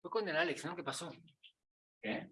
Fue con el Alex, ¿no? ¿Qué pasó? ¿Qué?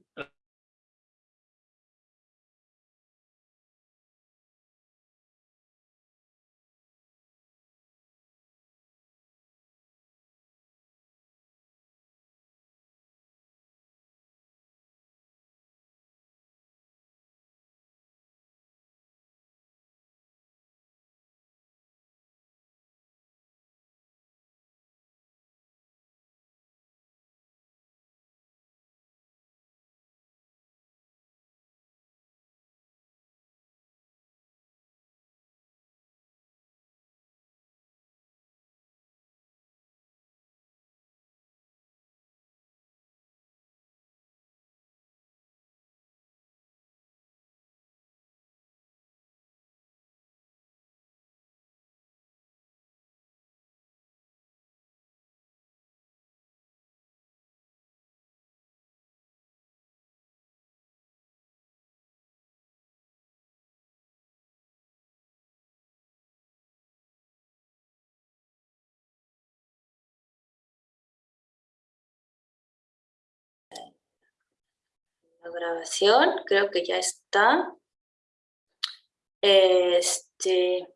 Grabación, creo que ya está. Este,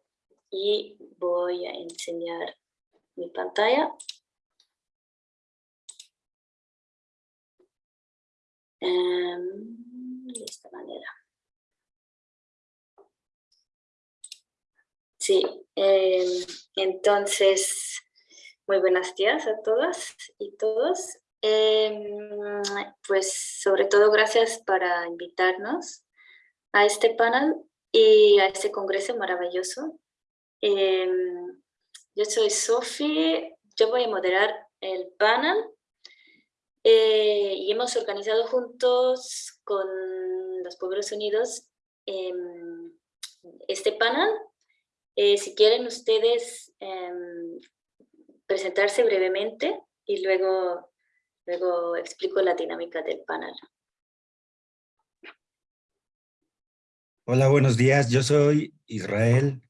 y voy a enseñar mi pantalla. Em, de esta manera. Sí, em, entonces, muy buenos días a todas y todos. Em, pues sobre todo gracias para invitarnos a este panel y a este congreso maravilloso. Em, yo soy Sofi, yo voy a moderar el panel eh, y hemos organizado juntos con los Pueblos Unidos em, este panel. Eh, si quieren ustedes presentarse brevemente y luego Luego explico la dinámica del panel. Hola, buenos días. Yo soy Israel,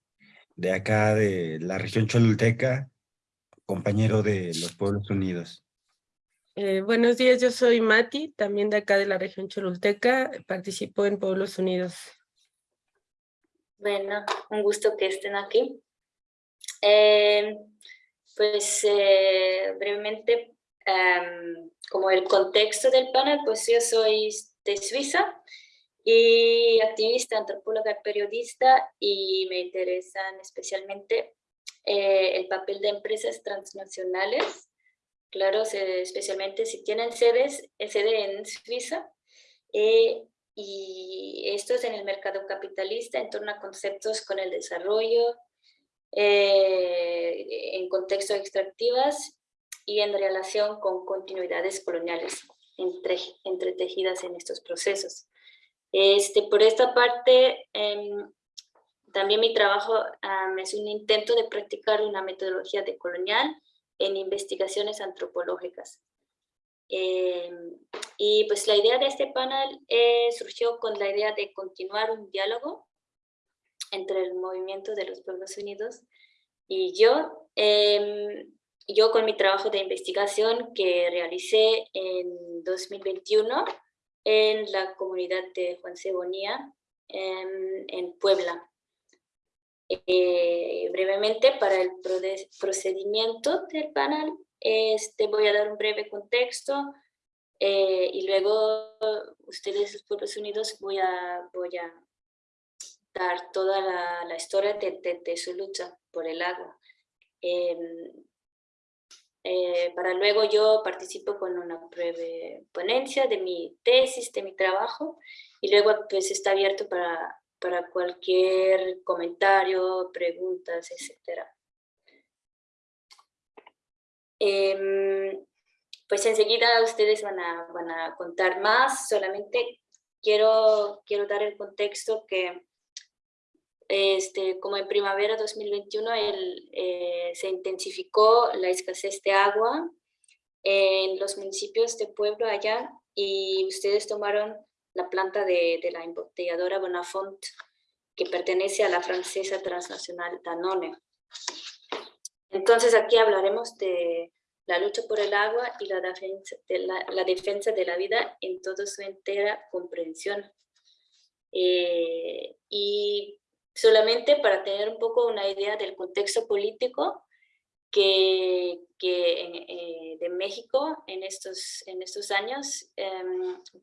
de acá de la región Cholulteca, compañero de los Pueblos Unidos. Eh, buenos días, yo soy Mati, también de acá de la región Cholulteca, participo en Pueblos Unidos. Bueno, un gusto que estén aquí. Eh, pues eh, brevemente Em, como el contexto del panel, pues yo soy de Suiza y activista, antropóloga, periodista y me interesan especialmente eh, el papel de empresas transnacionales, claro, especialmente si tienen sedes, sede en Suiza, eh, y esto es en el mercado capitalista en torno a conceptos con el desarrollo, eh, en contextos extractivas y en relación con continuidades coloniales entre, entretejidas en estos procesos. Este, por esta parte, em, también mi trabajo es un intento de practicar una metodología decolonial en investigaciones antropológicas. Em, y pues la idea de este panel eh, surgió con la idea de continuar un diálogo entre el movimiento de los Pueblos Unidos y yo, eh, yo con mi trabajo de investigación que realicé en 2021 en la comunidad de Juan Cebonía en, Puebla. Eh, brevemente, para el procedimiento del panel, este, voy a dar un breve contexto eh, y luego ustedes, los Pueblos Unidos, voy a, voy a dar toda la, historia de, su lucha por el agua. Em, eh, para luego yo participo con una breve ponencia de mi tesis, de mi trabajo, y luego pues está abierto para, para cualquier comentario, preguntas, etc. Em, pues enseguida ustedes van a, van a contar más, solamente quiero, quiero dar el contexto que este, como en primavera 2021 el, eh, se intensificó la escasez de agua en los municipios de Pueblo allá y ustedes tomaron la planta de, la embotelladora Bonafont que pertenece a la francesa transnacional Danone. Entonces aquí hablaremos de la lucha por el agua y la defensa de la, la defensa de la vida en toda su entera comprensión. Eh, y solamente para tener un poco una idea del contexto político que, eh, de México en estos, en estos años, eh,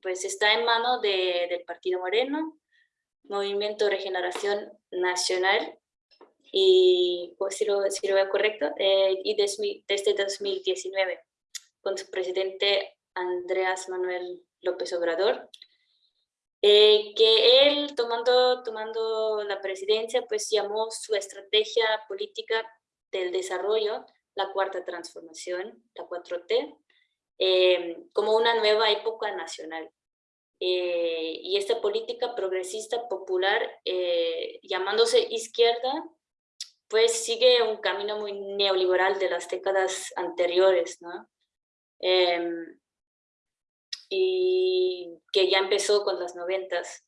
pues está en mano de, del Partido Moreno, Movimiento Regeneración Nacional, y pues si lo, si lo veo correcto, eh, y desde, desde 2019, con su presidente Andreas Manuel López Obrador, eh, que él tomando, tomando la presidencia, pues llamó su estrategia política del desarrollo, la cuarta transformación, la 4T, eh, como una nueva época nacional. Eh, y esta política progresista popular, llamándose izquierda, pues sigue un camino muy neoliberal de las décadas anteriores, ¿no? Y que ya empezó con las noventas.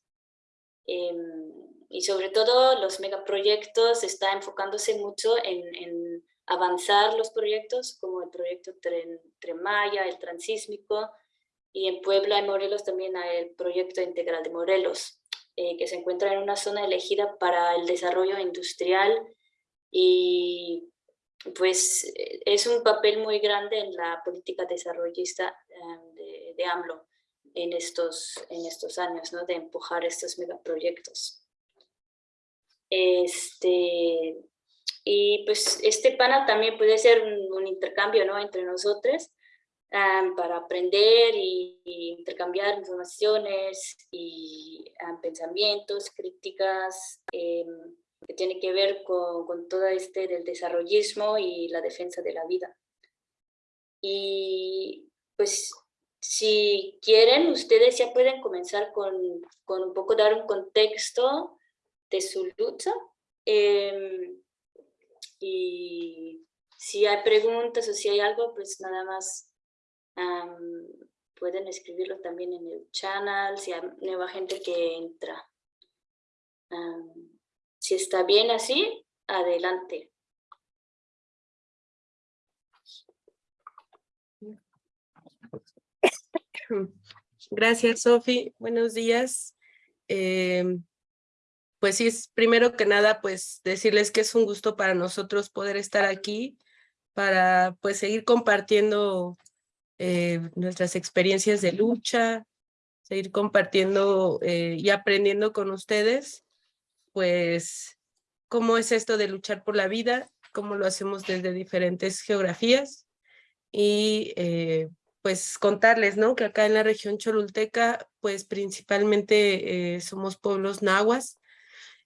Em, y sobre todo los megaproyectos está enfocándose mucho en, avanzar los proyectos, como el proyecto Tren, Tren Maya, el Transísmico, y en Puebla y Morelos también el proyecto integral de Morelos, eh, que se encuentra en una zona elegida para el desarrollo industrial y pues es un papel muy grande en la política desarrollista em, de, AMLO en estos, en estos años, ¿no? de empujar estos megaproyectos. Este, y pues este panel también puede ser un, intercambio ¿no? entre nosotros para aprender y, intercambiar informaciones y pensamientos, críticas, eh, que tiene que ver con, con todo este del desarrollismo y la defensa de la vida. Y pues si quieren, ustedes ya pueden comenzar con, con un poco dar un contexto de su lucha. Eh, y si hay preguntas o si hay algo, pues nada más pueden escribirlo también en el channel, si hay nueva gente que entra. Si está bien así, adelante. Gracias, Sofi. Buenos días. Eh, pues sí, primero que nada, pues decirles que es un gusto para nosotros poder estar aquí para pues seguir compartiendo eh, nuestras experiencias de lucha, seguir compartiendo eh, y aprendiendo con ustedes pues, cómo es esto de luchar por la vida, cómo lo hacemos desde diferentes geografías y pues contarles, ¿no? Que acá en la región cholulteca, pues principalmente eh, somos pueblos nahuas,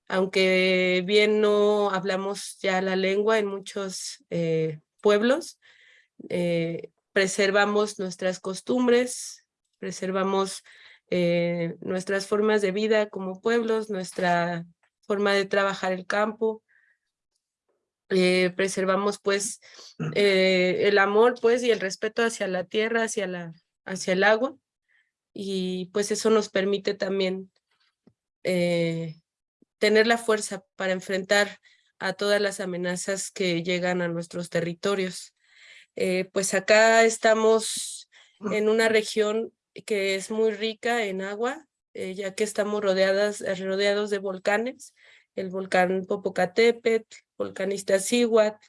aunque bien no hablamos ya la lengua en muchos eh, pueblos, eh, preservamos nuestras costumbres, preservamos nuestras formas de vida como pueblos, nuestra forma de trabajar el campo. Eh, preservamos pues eh, el amor pues y el respeto hacia la tierra, hacia, la, hacia el agua y pues eso nos permite también eh, tener la fuerza para enfrentar a todas las amenazas que llegan a nuestros territorios. Pues acá estamos en una región que es muy rica en agua, ya que estamos rodeadas, rodeados de volcanes, el volcán Popocatépetl, volcán Iztaccíhuatl,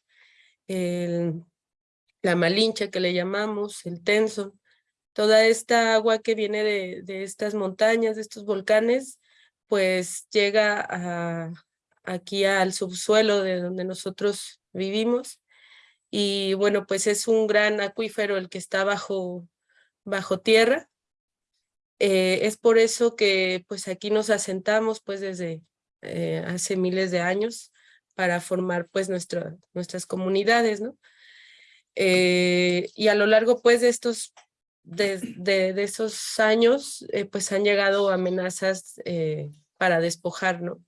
la Malinche que le llamamos, el Tenso, toda esta agua que viene de, estas montañas, de estos volcanes, pues llega aquí al subsuelo de donde nosotros vivimos. Y bueno, pues es un gran acuífero el que está bajo, bajo tierra eh, es por eso que pues aquí nos asentamos pues desde eh, hace miles de años para formar pues nuestra, nuestras comunidades, ¿no? Eh, y a lo largo pues de estos, de, de, esos años pues han llegado amenazas para despojar, ¿no?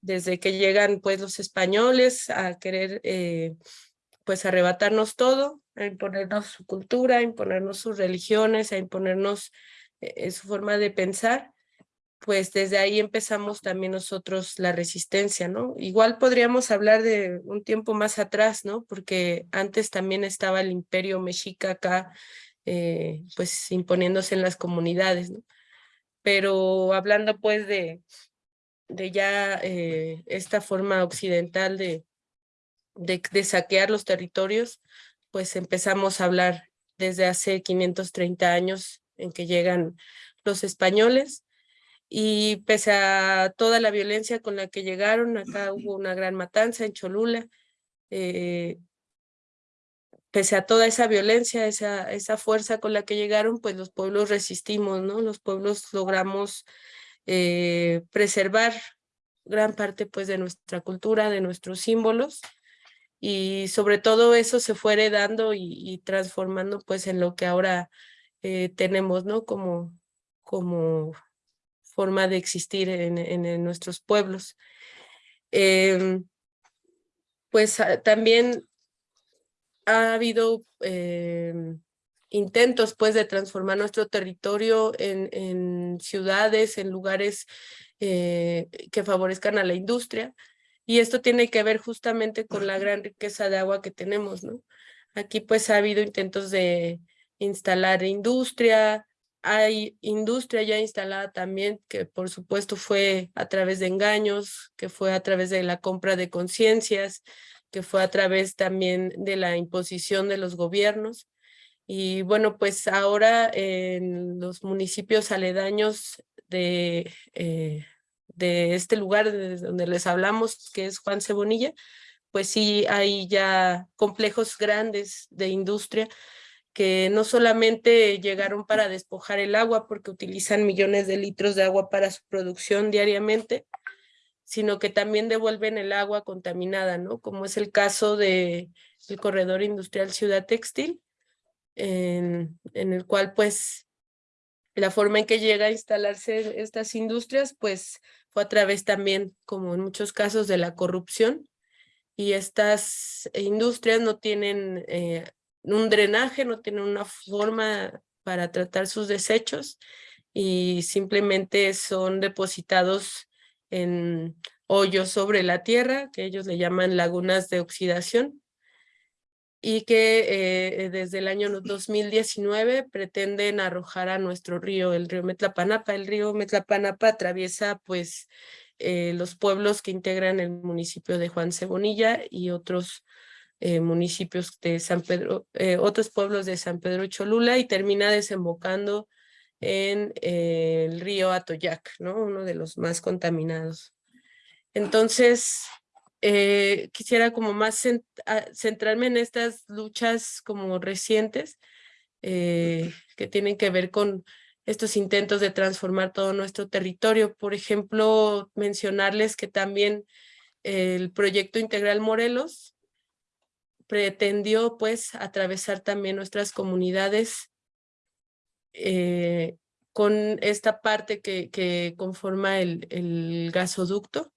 desde que llegan pues los españoles a querer eh, pues arrebatarnos todo, a imponernos su cultura, a imponernos sus religiones, a imponernos eh, su forma de pensar, pues desde ahí empezamos también nosotros la resistencia, ¿no? Igual podríamos hablar de un tiempo más atrás, ¿no? Porque antes también estaba el imperio mexica acá, eh, pues imponiéndose en las comunidades, ¿no? Pero hablando pues de, de ya eh, esta forma occidental de, de, de saquear los territorios, pues empezamos a hablar desde hace 530 años en que llegan los españoles y pese a toda la violencia con la que llegaron, acá hubo una gran matanza en Cholula, eh, pese a toda esa violencia, esa, esa fuerza con la que llegaron, pues los pueblos resistimos, ¿no? Los pueblos logramos eh, preservar gran parte pues de nuestra cultura, de nuestros símbolos, y sobre todo eso se fue heredando y, transformando pues en lo que ahora eh, tenemos, ¿no? Como, como forma de existir en, en, nuestros pueblos. Em, pues ah, también ha habido em, intentos pues de transformar nuestro territorio en, en ciudades, en lugares eh, que favorezcan a la industria. Y esto tiene que ver justamente con la gran riqueza de agua que tenemos, ¿no? Aquí pues ha habido intentos de instalar industria, hay industria ya instalada también, que por supuesto fue a través de engaños, que fue a través de la compra de conciencias, que fue a través también de la imposición de los gobiernos. Y bueno, pues ahora en los municipios aledaños de, eh, de este lugar donde les hablamos, que es Juan Cebonilla, pues sí hay ya complejos grandes de industria que no solamente llegaron para despojar el agua porque utilizan millones de litros de agua para su producción diariamente, sino que también devuelven el agua contaminada, ¿no? Como es el caso de el corredor industrial Ciudad Textil, en, en el cual pues la forma en que llega a instalarse estas industrias pues fue a través también, como en muchos casos, de la corrupción y estas industrias no tienen eh, un drenaje, no tienen una forma para tratar sus desechos y simplemente son depositados en hoyos sobre la tierra, que ellos le llaman lagunas de oxidación, y que eh, desde el año 2019 pretenden arrojar a nuestro río, el río Metlapanapa. El río Metlapanapa atraviesa pues eh, los pueblos que integran el municipio de Juan Cebonilla y otros eh, municipios de San Pedro, eh, otros pueblos de San Pedro Cholula y termina desembocando en eh, el río Atoyac, ¿no? uno de los más contaminados. Entonces, quisiera como más centrarme en estas luchas como recientes que tienen que ver con estos intentos de transformar todo nuestro territorio. Por ejemplo, mencionarles que también el proyecto Integral Morelos pretendió pues atravesar también nuestras comunidades eh, con esta parte que, que conforma el, el gasoducto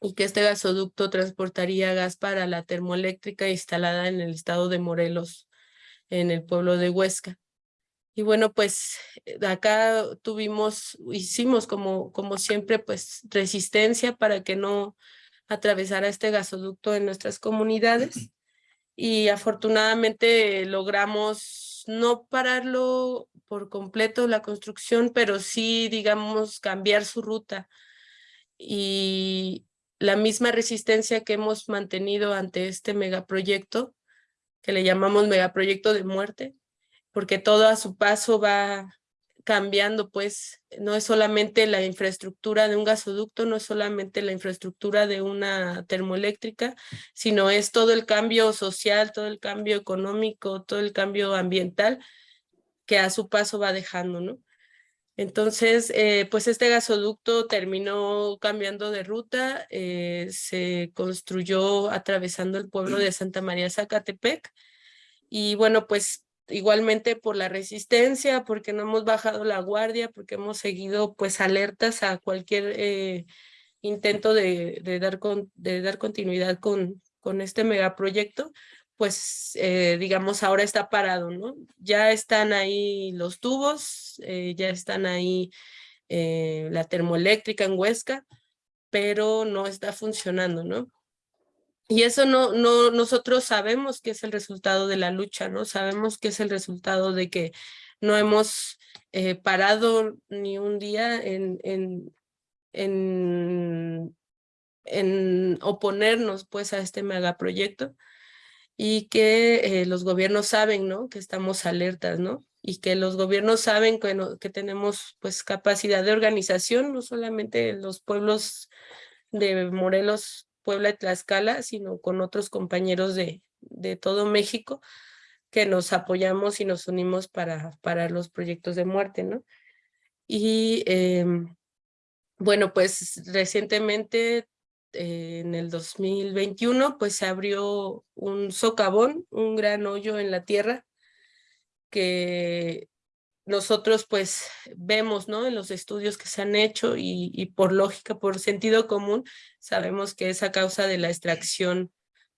y que este gasoducto transportaría gas para la termoeléctrica instalada en el estado de Morelos, en el pueblo de Huesca. Y bueno, pues acá tuvimos, hicimos como, como siempre, pues resistencia para que no atravesara este gasoducto en nuestras comunidades y afortunadamente logramos no pararlo por completo la construcción, pero sí, digamos, cambiar su ruta. Y la misma resistencia que hemos mantenido ante este megaproyecto, que le llamamos megaproyecto de muerte, porque todo a su paso va cambiando, pues no es solamente la infraestructura de un gasoducto, no es solamente la infraestructura de una termoeléctrica, sino es todo el cambio social, todo el cambio económico, todo el cambio ambiental que a su paso va dejando, ¿no? Entonces, eh, pues este gasoducto terminó cambiando de ruta, eh, se construyó atravesando el pueblo de Santa María Zacatepec, y bueno, pues igualmente por la resistencia, porque no hemos bajado la guardia, porque hemos seguido pues alertas a cualquier eh, intento de, de, dar, con, de dar continuidad con, con este megaproyecto, pues eh, digamos ahora está parado, ¿no? Ya están ahí los tubos, eh, ya están ahí la termoeléctrica en Huesca, pero no está funcionando, ¿no? Y eso no, no, nosotros sabemos que es el resultado de la lucha, ¿no? Sabemos que es el resultado de que no hemos parado ni un día en, en, en, en oponernos pues a este megaproyecto y que eh, los gobiernos saben, ¿no? Que estamos alertas, ¿no? Y que los gobiernos saben que, que tenemos pues capacidad de organización, no solamente los pueblos de Morelos, Puebla y Tlaxcala, sino con otros compañeros de, de todo México que nos apoyamos y nos unimos para, para los proyectos de muerte, ¿no? Y em, bueno, pues recientemente eh, en el 2021, pues se abrió un socavón, un gran hoyo en la tierra que nosotros pues vemos ¿no? en los estudios que se han hecho y, por lógica, por sentido común, sabemos que es a causa de la extracción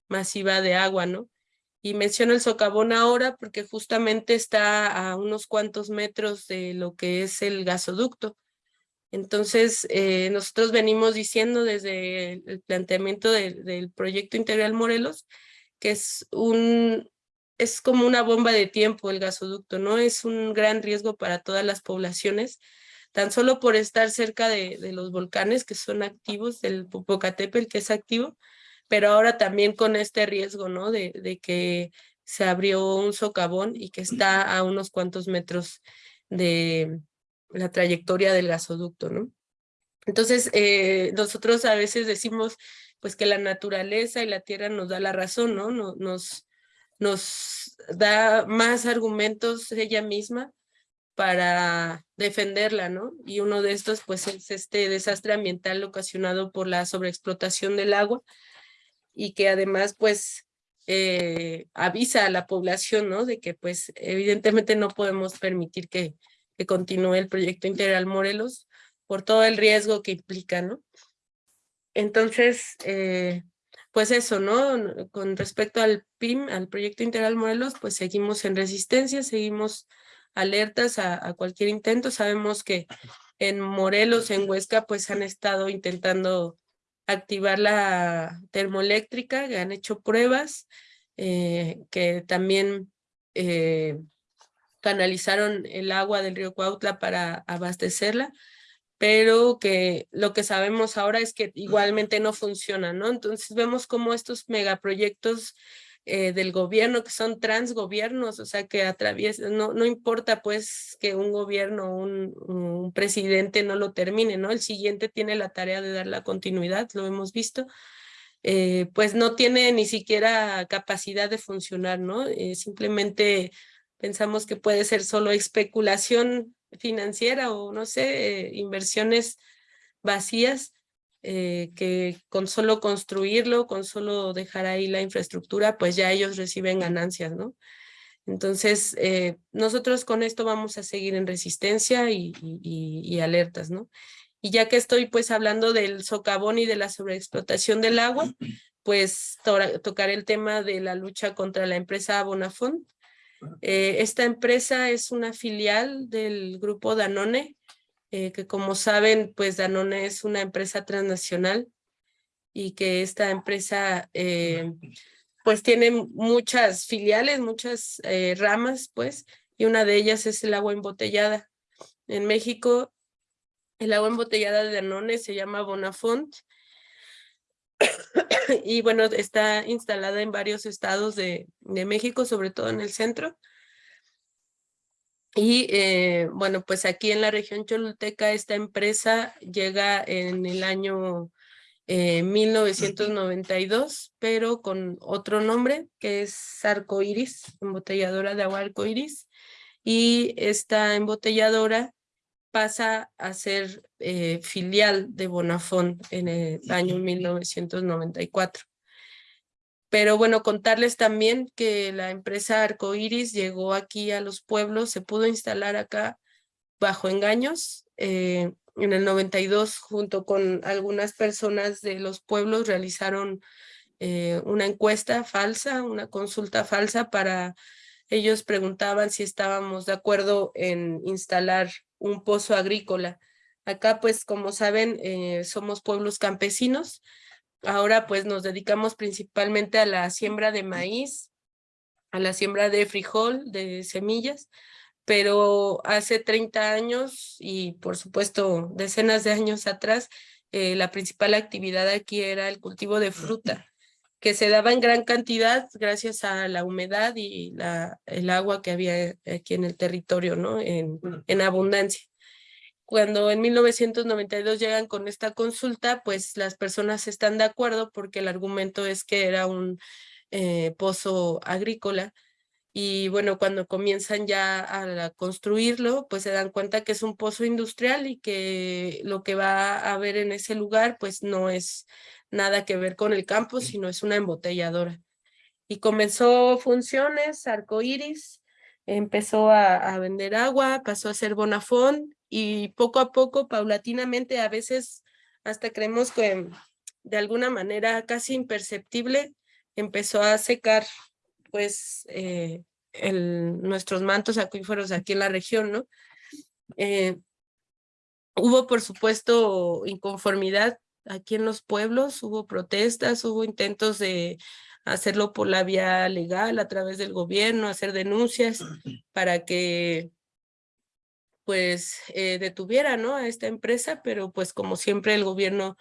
masiva de agua, ¿no? Y menciono el socavón ahora porque justamente está a unos cuantos metros de lo que es el gasoducto. Entonces, eh, nosotros venimos diciendo desde el planteamiento del proyecto integral Morelos que es un es como una bomba de tiempo el gasoducto, ¿no? Es un gran riesgo para todas las poblaciones, tan solo por estar cerca de, los volcanes que son activos, del Popocatépetl que es activo, pero ahora también con este riesgo, ¿no? De, de que se abrió un socavón y que está a unos cuantos metros de, la trayectoria del gasoducto, ¿no? Entonces, eh, nosotros a veces decimos pues que la naturaleza y la tierra nos da la razón, ¿no? Nos, nos da más argumentos ella misma para defenderla, ¿no? Y uno de estos pues es este desastre ambiental ocasionado por la sobreexplotación del agua y que además pues eh, avisa a la población, ¿no? De que pues evidentemente no podemos permitir que, que continúe el proyecto integral Morelos por todo el riesgo que implica, ¿no? Entonces, eh, pues eso, ¿no? Con respecto al PIM, al proyecto integral Morelos, pues seguimos en resistencia, seguimos alertas a, cualquier intento. Sabemos que en Morelos, en Huesca, pues han estado intentando activar la termoeléctrica, que han hecho pruebas, eh, que también eh, canalizaron el agua del río Cuautla para abastecerla, pero que lo que sabemos ahora es que igualmente no funciona, ¿no? Entonces vemos como estos megaproyectos eh, del gobierno, que son transgobiernos, o sea, que atraviesan, no, no importa pues que un gobierno, un, un presidente no lo termine, ¿no? El siguiente tiene la tarea de dar la continuidad, lo hemos visto, eh, pues no tiene ni siquiera capacidad de funcionar, ¿no? Eh, simplemente Pensamos que puede ser solo especulación financiera o no sé, eh, inversiones vacías eh, que con solo construirlo, con solo dejar ahí la infraestructura, pues ya ellos reciben ganancias, ¿no? Entonces, eh, nosotros con esto vamos a seguir en resistencia y, alertas, ¿no? Y ya que estoy pues hablando del socavón y de la sobreexplotación del agua, pues to tocar el tema de la lucha contra la empresa Bonafont, eh, esta empresa es una filial del grupo Danone, eh, que como saben, pues Danone es una empresa transnacional y que esta empresa eh, pues tiene muchas filiales, muchas ramas, pues, y una de ellas es el agua embotellada. En México, el agua embotellada de Danone se llama Bonafont y bueno, está instalada en varios estados de, México, sobre todo en el centro. Y eh, bueno, pues aquí en la región Choluteca esta empresa llega en el año eh, 1992, pero con otro nombre que es Arcoiris, embotelladora de agua Arcoiris. Y esta embotelladora pasa a ser eh, filial de Bonafont en el año 1994. Pero bueno, contarles también que la empresa Arcoiris llegó aquí a los pueblos, se pudo instalar acá bajo engaños. Eh, en el 92, junto con algunas personas de los pueblos, realizaron eh, una encuesta falsa, una consulta falsa para ellos preguntaban si estábamos de acuerdo en instalar un pozo agrícola. Acá, pues, como saben, eh, somos pueblos campesinos. Ahora, pues, nos dedicamos principalmente a la siembra de maíz, a la siembra de frijol, de semillas, pero hace 30 años y, por supuesto, decenas de años atrás, eh, la principal actividad aquí era el cultivo de fruta que se daba en gran cantidad gracias a la humedad y la, el agua que había aquí en el territorio, ¿no? En, en abundancia. Cuando en 1992 llegan con esta consulta, pues las personas están de acuerdo porque el argumento es que era un eh, pozo agrícola y bueno, cuando comienzan ya a construirlo, pues se dan cuenta que es un pozo industrial y que lo que va a haber en ese lugar pues no es nada que ver con el campo, sino es una embotelladora. Y comenzó funciones, arcoíris, empezó a, vender agua, pasó a ser Bonafón y poco a poco, paulatinamente, a veces hasta creemos que de alguna manera casi imperceptible, empezó a secar pues eh, el, nuestros mantos acuíferos aquí en la región, ¿no? Eh, hubo, por supuesto, inconformidad aquí en los pueblos hubo protestas, hubo intentos de hacerlo por la vía legal a través del gobierno, hacer denuncias para que pues eh, detuviera ¿no? a esta empresa, pero pues como siempre el gobierno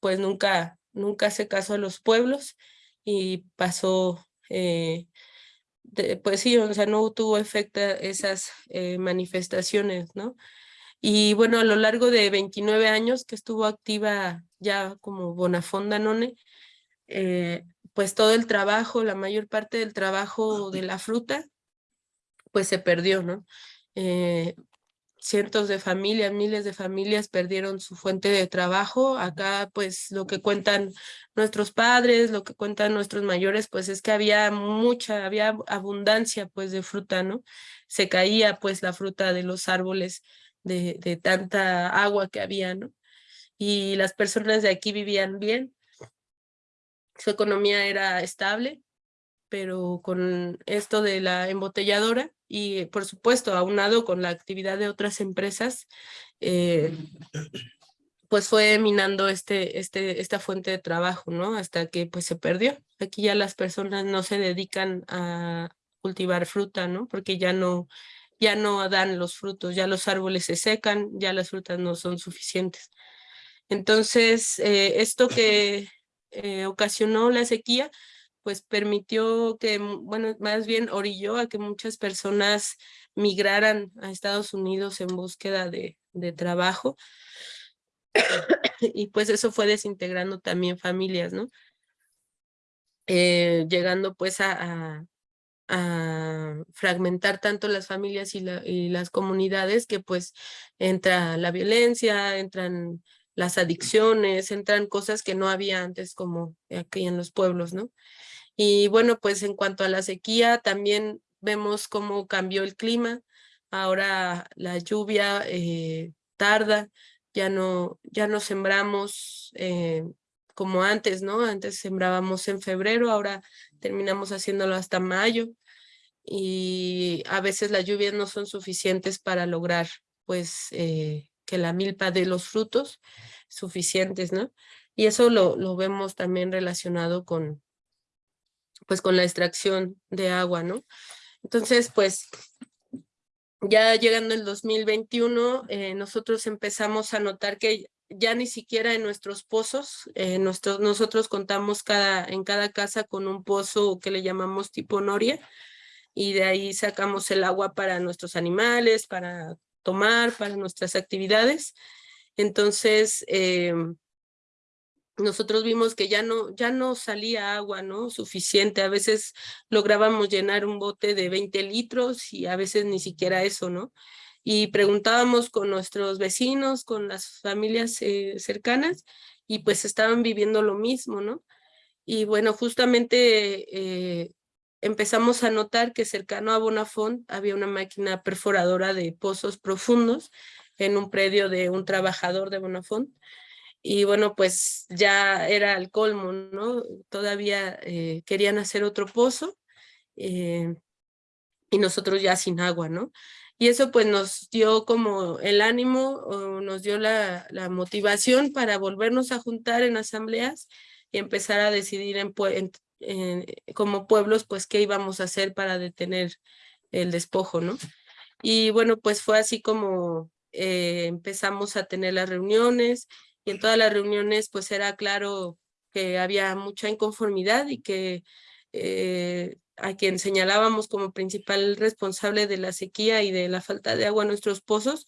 pues nunca, nunca hace caso a los pueblos y pasó, eh, pues sí, o sea, no tuvo efecto esas eh, manifestaciones, ¿no? Y bueno, a lo largo de 29 años que estuvo activa ya como Bonafonda None, eh, pues todo el trabajo, la mayor parte del trabajo de la fruta, pues se perdió, ¿no? Eh, cientos de familias, miles de familias perdieron su fuente de trabajo. Acá, pues, lo que cuentan nuestros padres, lo que cuentan nuestros mayores, pues, es que había mucha, había abundancia, pues, de fruta, ¿no? Se caía, pues, la fruta de los árboles de, tanta agua que había, ¿no? Y las personas de aquí vivían bien, su economía era estable, pero con esto de la embotelladora y por supuesto aunado con la actividad de otras empresas, eh, pues fue minando este, este, esta fuente de trabajo, ¿no? Hasta que pues se perdió. Aquí ya las personas no se dedican a cultivar fruta, ¿no? Porque ya no, ya no dan los frutos, ya los árboles se secan, ya las frutas no son suficientes. Entonces, eh, esto que eh, ocasionó la sequía, pues permitió que, bueno, más bien orilló a que muchas personas migraran a Estados Unidos en búsqueda de, trabajo. y pues eso fue desintegrando también familias, ¿no? Eh, llegando pues a fragmentar tanto las familias y, las comunidades que pues entra la violencia, entran las adicciones, entran cosas que no había antes como aquí en los pueblos, ¿no? Y bueno, pues en cuanto a la sequía, también vemos cómo cambió el clima. Ahora la lluvia eh, tarda, ya no, ya no sembramos eh, como antes, ¿no? Antes sembrábamos en febrero, ahora terminamos haciéndolo hasta mayo y a veces las lluvias no son suficientes para lograr pues eh, que la milpa dé los frutos suficientes, ¿no? Y eso lo, lo vemos también relacionado con pues con la extracción de agua, ¿no? Entonces, pues ya llegando el 2021, eh, nosotros empezamos a notar que ya ni siquiera en nuestros pozos, eh, nosotros contamos cada, en cada casa con un pozo que le llamamos tipo noria, y de ahí sacamos el agua para nuestros animales, para tomar, para nuestras actividades. Entonces, em, nosotros vimos que ya no, ya no salía agua ¿no? suficiente. A veces lográbamos llenar un bote de 20 litros y a veces ni siquiera eso, ¿no? Y preguntábamos con nuestros vecinos, con las familias eh, cercanas y pues estaban viviendo lo mismo, ¿no? Y bueno, justamente eh, empezamos a notar que cercano a Bonafont había una máquina perforadora de pozos profundos en un predio de un trabajador de Bonafont. Y bueno, pues ya era el colmo, ¿no? Todavía eh, querían hacer otro pozo y nosotros ya sin agua, ¿no? Y eso pues nos dio como el ánimo, o nos dio la, la motivación para volvernos a juntar en asambleas y empezar a decidir en, como pueblos pues qué íbamos a hacer para detener el despojo, ¿no? Y bueno, pues fue así como eh, empezamos a tener las reuniones y en todas las reuniones pues era claro que había mucha inconformidad y que eh, a quien señalábamos como principal responsable de la sequía y de la falta de agua en nuestros pozos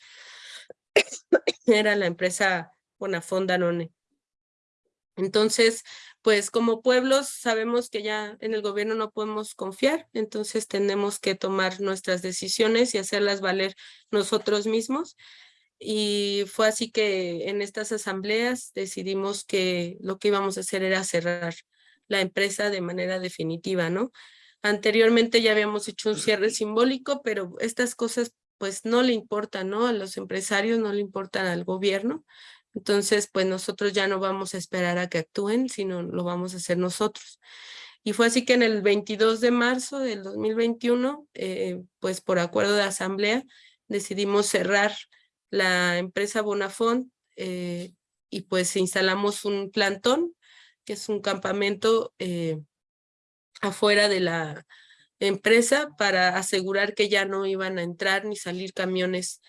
era la empresa Bonafont Danone. Entonces, pues como pueblos sabemos que ya en el gobierno no podemos confiar, entonces tenemos que tomar nuestras decisiones y hacerlas valer nosotros mismos. Y fue así que en estas asambleas decidimos que lo que íbamos a hacer era cerrar la empresa de manera definitiva, ¿no? Anteriormente ya habíamos hecho un cierre simbólico, pero estas cosas pues no le importan, ¿no? A los empresarios, no le importan al gobierno. Entonces, pues nosotros ya no vamos a esperar a que actúen, sino lo vamos a hacer nosotros. Y fue así que en el 22 de marzo del 2021, eh, pues por acuerdo de asamblea, decidimos cerrar la empresa Bonafont eh, y pues instalamos un plantón, que es un campamento eh, afuera de la empresa para asegurar que ya no iban a entrar ni salir camiones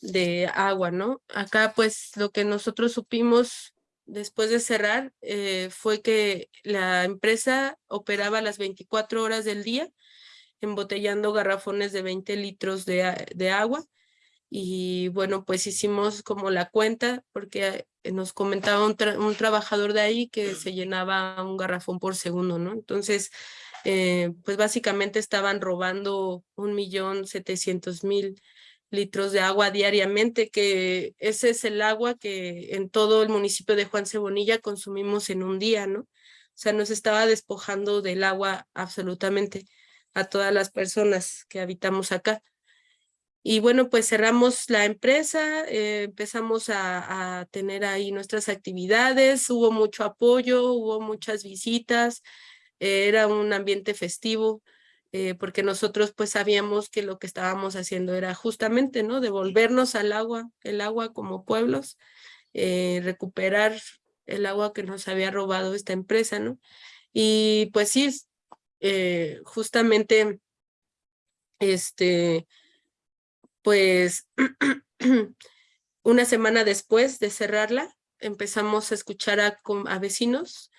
de agua, ¿no? Acá pues lo que nosotros supimos después de cerrar eh, fue que la empresa operaba las 24 horas del día embotellando garrafones de 20 litros de, de agua y bueno, pues hicimos como la cuenta porque nos comentaba un, un, trabajador de ahí que se llenaba un garrafón por segundo, ¿no? Entonces, eh, pues básicamente estaban robando un millón setecientos mil litros de agua diariamente, que ese es el agua que en todo el municipio de Juan Cebonilla consumimos en un día, ¿no? O sea, nos estaba despojando del agua absolutamente a todas las personas que habitamos acá. Y bueno, pues cerramos la empresa, eh, empezamos a, tener ahí nuestras actividades, hubo mucho apoyo, hubo muchas visitas, eh, era un ambiente festivo, eh, porque nosotros pues sabíamos que lo que estábamos haciendo era justamente, ¿no? Devolvernos al agua, el agua como pueblos, recuperar el agua que nos había robado esta empresa, ¿no? Y pues sí, justamente, este pues una semana después de cerrarla, empezamos a escuchar a, vecinos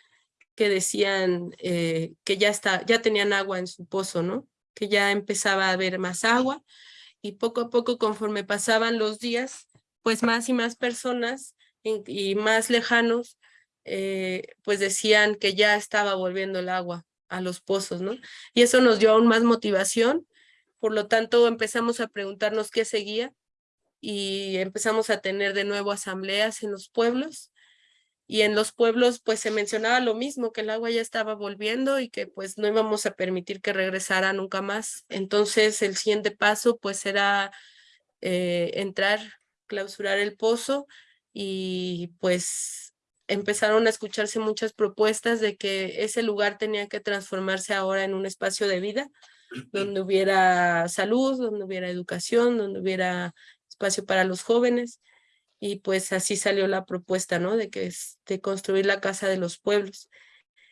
que decían eh, que ya, está, ya tenían agua en su pozo, ¿no? Que ya empezaba a haber más agua y poco a poco conforme pasaban los días, pues más y más personas y más lejanos, eh, pues decían que ya estaba volviendo el agua a los pozos, ¿no? Y eso nos dio aún más motivación por lo tanto, empezamos a preguntarnos qué seguía y empezamos a tener de nuevo asambleas en los pueblos. Y en los pueblos pues se mencionaba lo mismo, que el agua ya estaba volviendo y que pues no íbamos a permitir que regresara nunca más. Entonces el siguiente paso pues era eh, entrar, clausurar el pozo y pues empezaron a escucharse muchas propuestas de que ese lugar tenía que transformarse ahora en un espacio de vida donde hubiera salud, donde hubiera educación, donde hubiera espacio para los jóvenes. Y pues así salió la propuesta, ¿no? De que de construir la Casa de los Pueblos.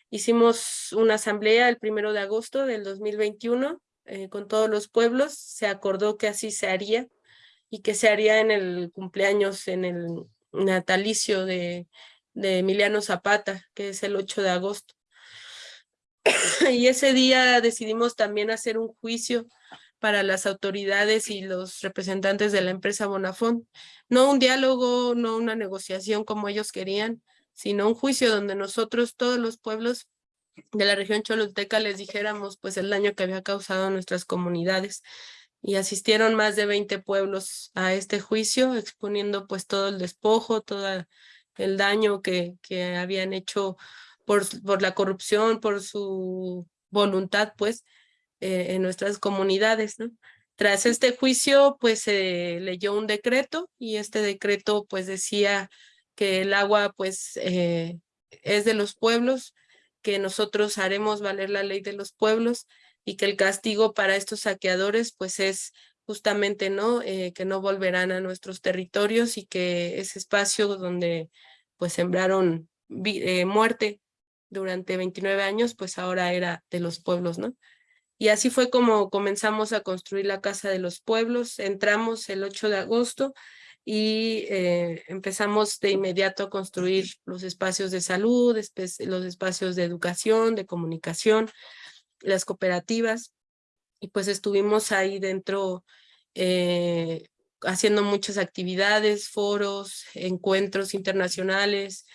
Hicimos una asamblea el primero de agosto del 2021 eh, con todos los pueblos. Se acordó que así se haría y que se haría en el cumpleaños, en el natalicio de, de Emiliano Zapata, que es el 8 de agosto. y ese día decidimos también hacer un juicio para las autoridades y los representantes de la empresa Bonafont. No un diálogo, no una negociación como ellos querían, sino un juicio donde nosotros, todos los pueblos de la región Choluteca, les dijéramos pues el daño que había causado a nuestras comunidades. Y asistieron más de 20 pueblos a este juicio, exponiendo pues todo el despojo, todo el daño que, que habían hecho por, por la corrupción, por su voluntad, pues, eh, en nuestras comunidades, ¿no? Tras este juicio, pues se leyó un decreto y este decreto pues decía que el agua pues eh, es de los pueblos, que nosotros haremos valer la ley de los pueblos y que el castigo para estos saqueadores pues es justamente no eh, que no volverán a nuestros territorios y que ese espacio donde pues sembraron eh, muerte durante 29 años pues ahora era de los pueblos no y así fue como comenzamos a construir la Casa de los Pueblos. Entramos el 8 de agosto y eh, empezamos de inmediato a construir los espacios de salud, los espacios de educación, de comunicación, las cooperativas. Y pues estuvimos ahí dentro eh, haciendo muchas actividades, foros, encuentros internacionales,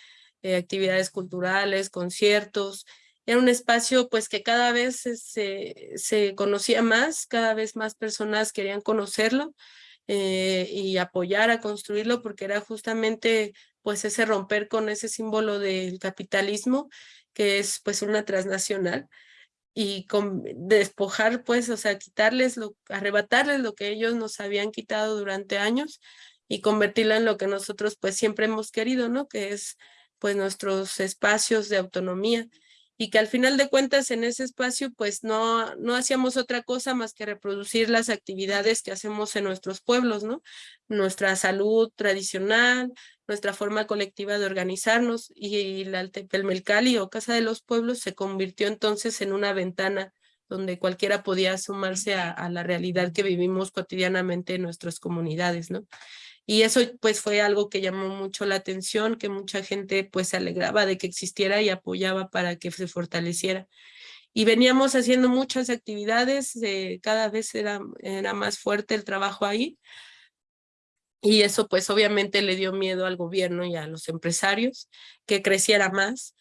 eh, actividades culturales, conciertos, era un espacio pues que cada vez se, se conocía más, cada vez más personas querían conocerlo eh, y apoyar a construirlo porque era justamente pues ese romper con ese símbolo del capitalismo que es pues una transnacional y con, despojar pues, o sea, quitarles, arrebatarles lo que ellos nos habían quitado durante años y convertirla en lo que nosotros pues siempre hemos querido, ¿no? Que es pues nuestros espacios de autonomía y que al final de cuentas en ese espacio pues no, no hacíamos otra cosa más que reproducir las actividades que hacemos en nuestros pueblos, ¿no? Nuestra salud tradicional, nuestra forma colectiva de organizarnos y la Altepelmelcali o Casa de los Pueblos se convirtió entonces en una ventana donde cualquiera podía sumarse a, a la realidad que vivimos cotidianamente en nuestras comunidades, ¿no? Y eso pues fue algo que llamó mucho la atención, que mucha gente pues se alegraba de que existiera y apoyaba para que se fortaleciera. Y veníamos haciendo muchas actividades, eh, cada vez era, era más fuerte el trabajo ahí. Y eso pues obviamente le dio miedo al gobierno y a los empresarios que creciera más.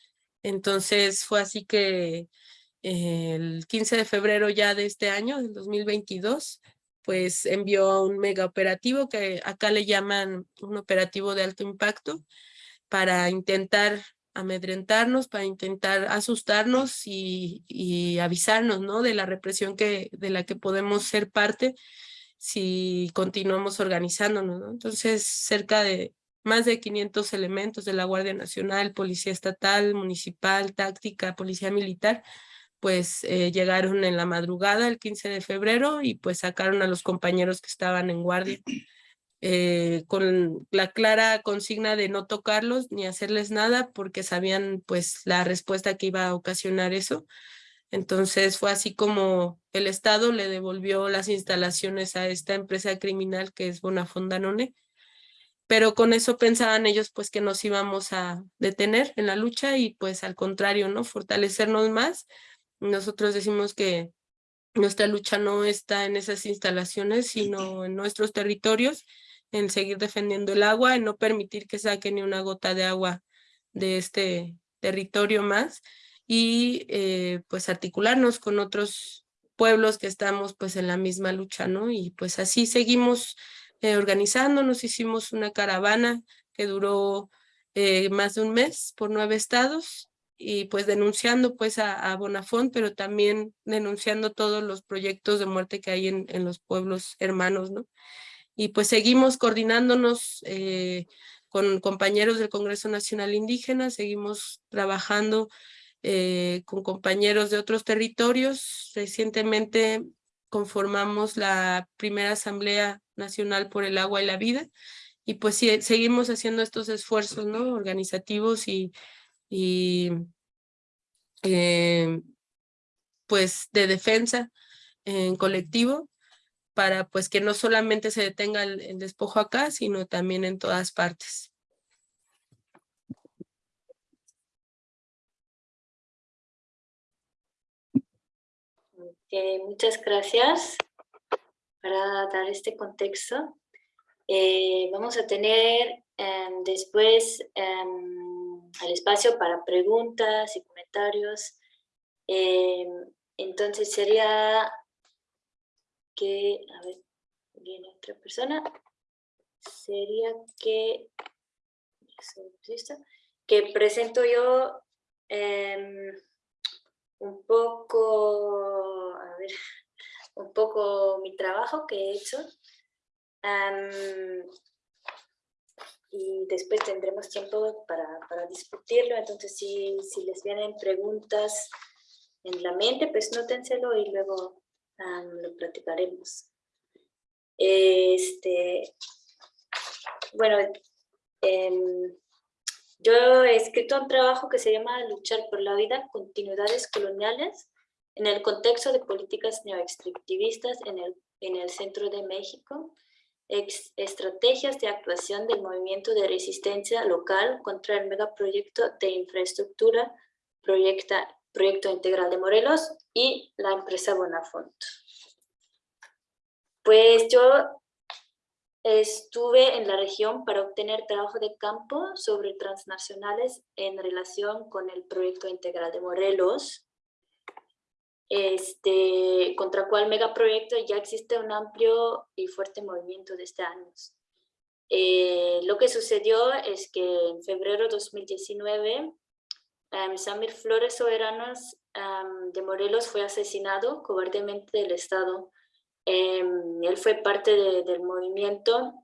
Entonces fue así que eh, el 15 de febrero ya de este año, del 2022, pues envió un mega operativo que acá le llaman un operativo de alto impacto para intentar amedrentarnos, para intentar asustarnos y, y, avisarnos ¿no? de la represión que, de la que podemos ser parte si continuamos organizándonos. ¿no? Entonces, cerca de más de 500 elementos de la Guardia Nacional, Policía Estatal, Municipal, Táctica, Policía Militar, pues eh, llegaron en la madrugada el 15 de febrero y pues sacaron a los compañeros que estaban en guardia eh, con la clara consigna de no tocarlos ni hacerles nada porque sabían pues la respuesta que iba a ocasionar eso. Entonces fue así como el Estado le devolvió las instalaciones a esta empresa criminal que es Bonafondanone, pero con eso pensaban ellos pues que nos íbamos a detener en la lucha y pues al contrario, ¿no? Fortalecernos más nosotros decimos que nuestra lucha no está en esas instalaciones, sino en nuestros territorios, en seguir defendiendo el agua, en no permitir que saque ni una gota de agua de este territorio más y eh, pues articularnos con otros pueblos que estamos pues en la misma lucha, ¿no? Y pues así seguimos eh, organizándonos, hicimos una caravana que duró eh, más de un mes por nueve estados y pues denunciando pues a, a, Bonafont, pero también denunciando todos los proyectos de muerte que hay en, en los pueblos hermanos, ¿no? Y pues seguimos coordinándonos eh, con compañeros del Congreso Nacional Indígena, seguimos trabajando eh, con compañeros de otros territorios. Recientemente conformamos la primera Asamblea Nacional por el Agua y la Vida, y pues sí, seguimos haciendo estos esfuerzos, ¿no? Organizativos y y eh, pues de defensa en colectivo para pues que no solamente se detenga el, despojo acá, sino también en todas partes. Okay, muchas gracias para dar este contexto. Eh, vamos a tener eh, después eh, al espacio para preguntas y comentarios. Eh, entonces sería que, a ver, viene otra persona, sería que, que presento yo eh, un poco, a ver, un poco mi trabajo que he hecho. Y después tendremos tiempo para, para discutirlo, entonces si, si, les vienen preguntas en la mente, pues nótenselo y luego lo platicaremos. Este, bueno, em, yo he escrito un trabajo que se llama Luchar por la vida, continuidades coloniales, en el contexto de políticas neoextractivistas en el, en el centro de México, estrategias de actuación del movimiento de resistencia local contra el megaproyecto de infraestructura, proyecta, Proyecto Integral de Morelos y la empresa Bonafont. Pues yo Estuve en la región para obtener trabajo de campo sobre transnacionales en relación con el proyecto integral de Morelos, este, contra cual megaproyecto ya existe un amplio y fuerte movimiento desde años. Eh, lo que sucedió es que en febrero de 2019, um, Samir Flores Soberanos de Morelos fue asesinado cobardemente del Estado Em, él fue parte del movimiento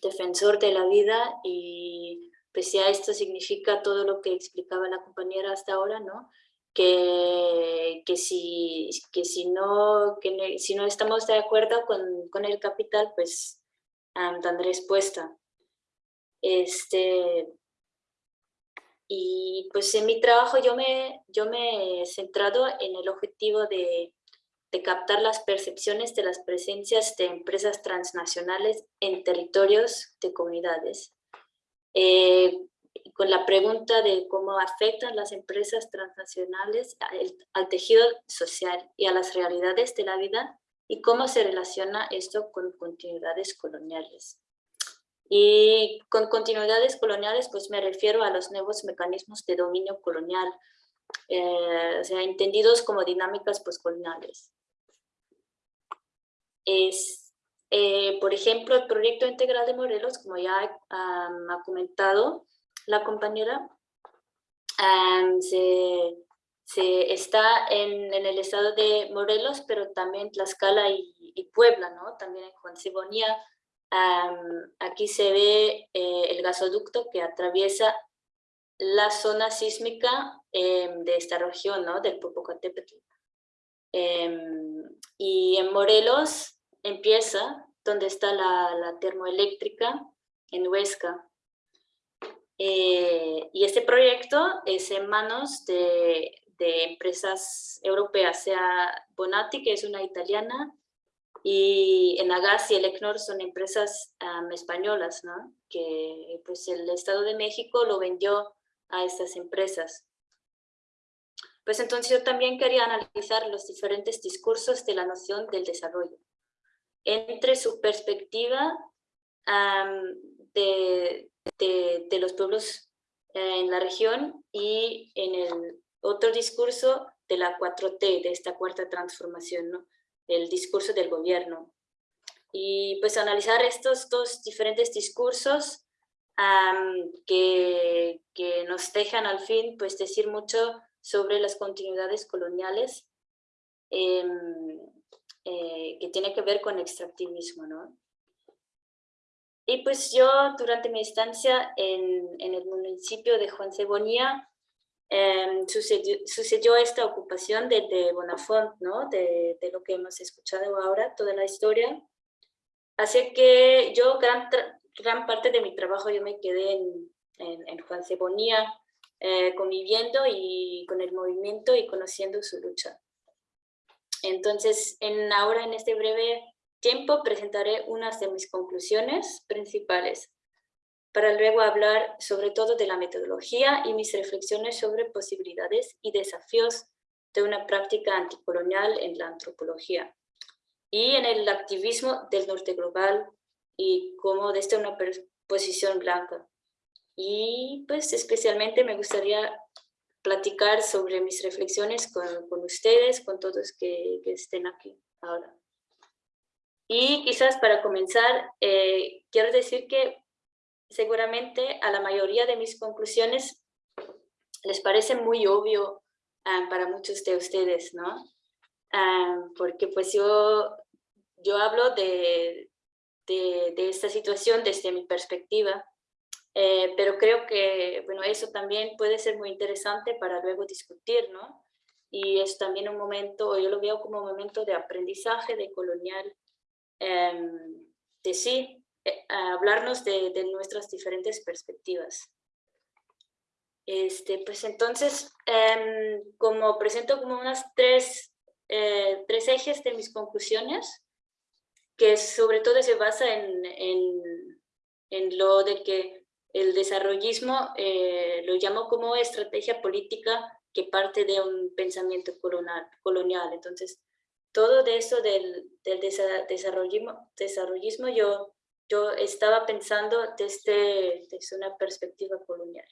defensor de la vida y pese a esto significa todo lo que explicaba la compañera hasta ahora, ¿no? Que, que, si, que, si, no, que si no estamos de acuerdo con, con el capital, pues dan respuesta. Este, y pues en mi trabajo yo me, yo me he centrado en el objetivo de de captar las percepciones de las presencias de empresas transnacionales en territorios de comunidades. Eh, con la pregunta de cómo afectan las empresas transnacionales al, tejido social y a las realidades de la vida y cómo se relaciona esto con continuidades coloniales. Y con continuidades coloniales pues me refiero a los nuevos mecanismos de dominio colonial, eh, o sea, entendidos como dinámicas postcoloniales es, eh, por ejemplo, el proyecto integral de Morelos, como ya ha comentado la compañera, se, se, está en, en, el estado de Morelos, pero también Tlaxcala y, y Puebla, ¿no? También en Juan Sibonía. aquí se ve eh, el gasoducto que atraviesa la zona sísmica em, de esta región, ¿no? Del Popocatépetl. Em, y en Morelos empieza donde está la, termoeléctrica en Huesca. Eh, y este proyecto es en manos de, empresas europeas, sea Bonatti, que es una italiana, y Enagas y Elecnor son empresas españolas, ¿no? que pues el Estado de México lo vendió a estas empresas. Pues entonces yo también quería analizar los diferentes discursos de la noción del desarrollo, entre su perspectiva de, de, los pueblos eh, en la región y en el otro discurso de la 4T, de esta cuarta transformación, ¿no? el discurso del gobierno. Y pues analizar estos dos diferentes discursos que, que nos dejan al fin pues decir mucho sobre las continuidades coloniales em, eh, que tiene que ver con extractivismo. ¿no? Y pues yo durante mi estancia en, en el municipio de Juan Cebonía em, sucedió, sucedió, esta ocupación de, de Bonafont, ¿no? de, de, lo que hemos escuchado ahora, toda la historia. Así que yo gran, gran parte de mi trabajo yo me quedé en, en, en Juan Cebonía, eh, conviviendo y con el movimiento y conociendo su lucha. Entonces, en, ahora en este breve tiempo presentaré unas de mis conclusiones principales para luego hablar sobre todo de la metodología y mis reflexiones sobre posibilidades y desafíos de una práctica anticolonial en la antropología y en el activismo del norte global y como desde una posición blanca. Y pues especialmente me gustaría platicar sobre mis reflexiones con, ustedes, con todos que, estén aquí ahora. Y quizás para comenzar, eh, quiero decir que seguramente a la mayoría de mis conclusiones les parece muy obvio ah, para muchos de ustedes, ¿no? Ah, porque pues yo yo hablo de, de, de, esta situación desde mi perspectiva, eh, pero creo que bueno, eso también puede ser muy interesante para luego discutir, ¿no? Y es también un momento, yo lo veo como un momento de aprendizaje de colonial, de sí, eh, hablarnos de, de, nuestras diferentes perspectivas. Este, pues entonces, eh, como presento como unas tres, eh, tres ejes de mis conclusiones, que sobre todo se basa en, en, en lo de que el desarrollismo eh, lo llamo como estrategia política que parte de un pensamiento colonial. colonial. Entonces, todo de eso del, del yo, yo estaba pensando desde, desde una perspectiva colonial.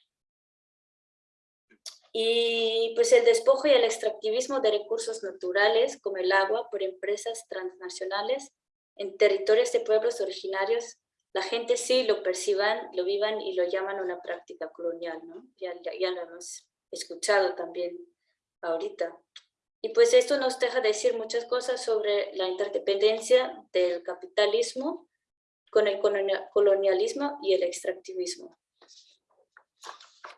Y pues el despojo y el extractivismo de recursos naturales como el agua por empresas transnacionales en territorios de pueblos originarios, la gente sí lo perciban, lo vivan y lo llaman una práctica colonial, ¿no? Ya, ya lo hemos escuchado también ahorita. Y pues esto nos deja decir muchas cosas sobre la interdependencia del capitalismo con el colonialismo y el extractivismo.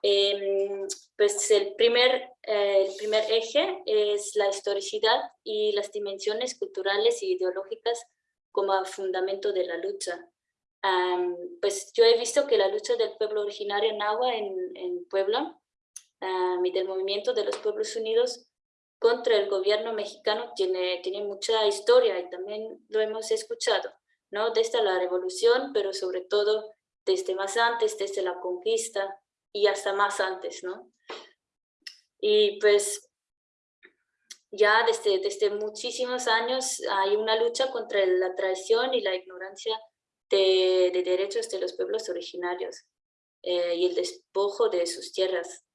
Eh, pues el primer, eh, el primer eje es la historicidad y las dimensiones culturales e ideológicas como fundamento de la lucha. Pues yo he visto que la lucha del pueblo originario Nahua en, en Puebla um, y del movimiento de los pueblos unidos contra el gobierno mexicano tiene, tiene mucha historia y también lo hemos escuchado, ¿no? Desde la revolución, pero sobre todo desde más antes, desde la conquista y hasta más antes, ¿no? Y pues ya desde, desde muchísimos años hay una lucha contra la traición y la ignorancia de, de derechos de los pueblos originarios eh, y el despojo de sus tierras.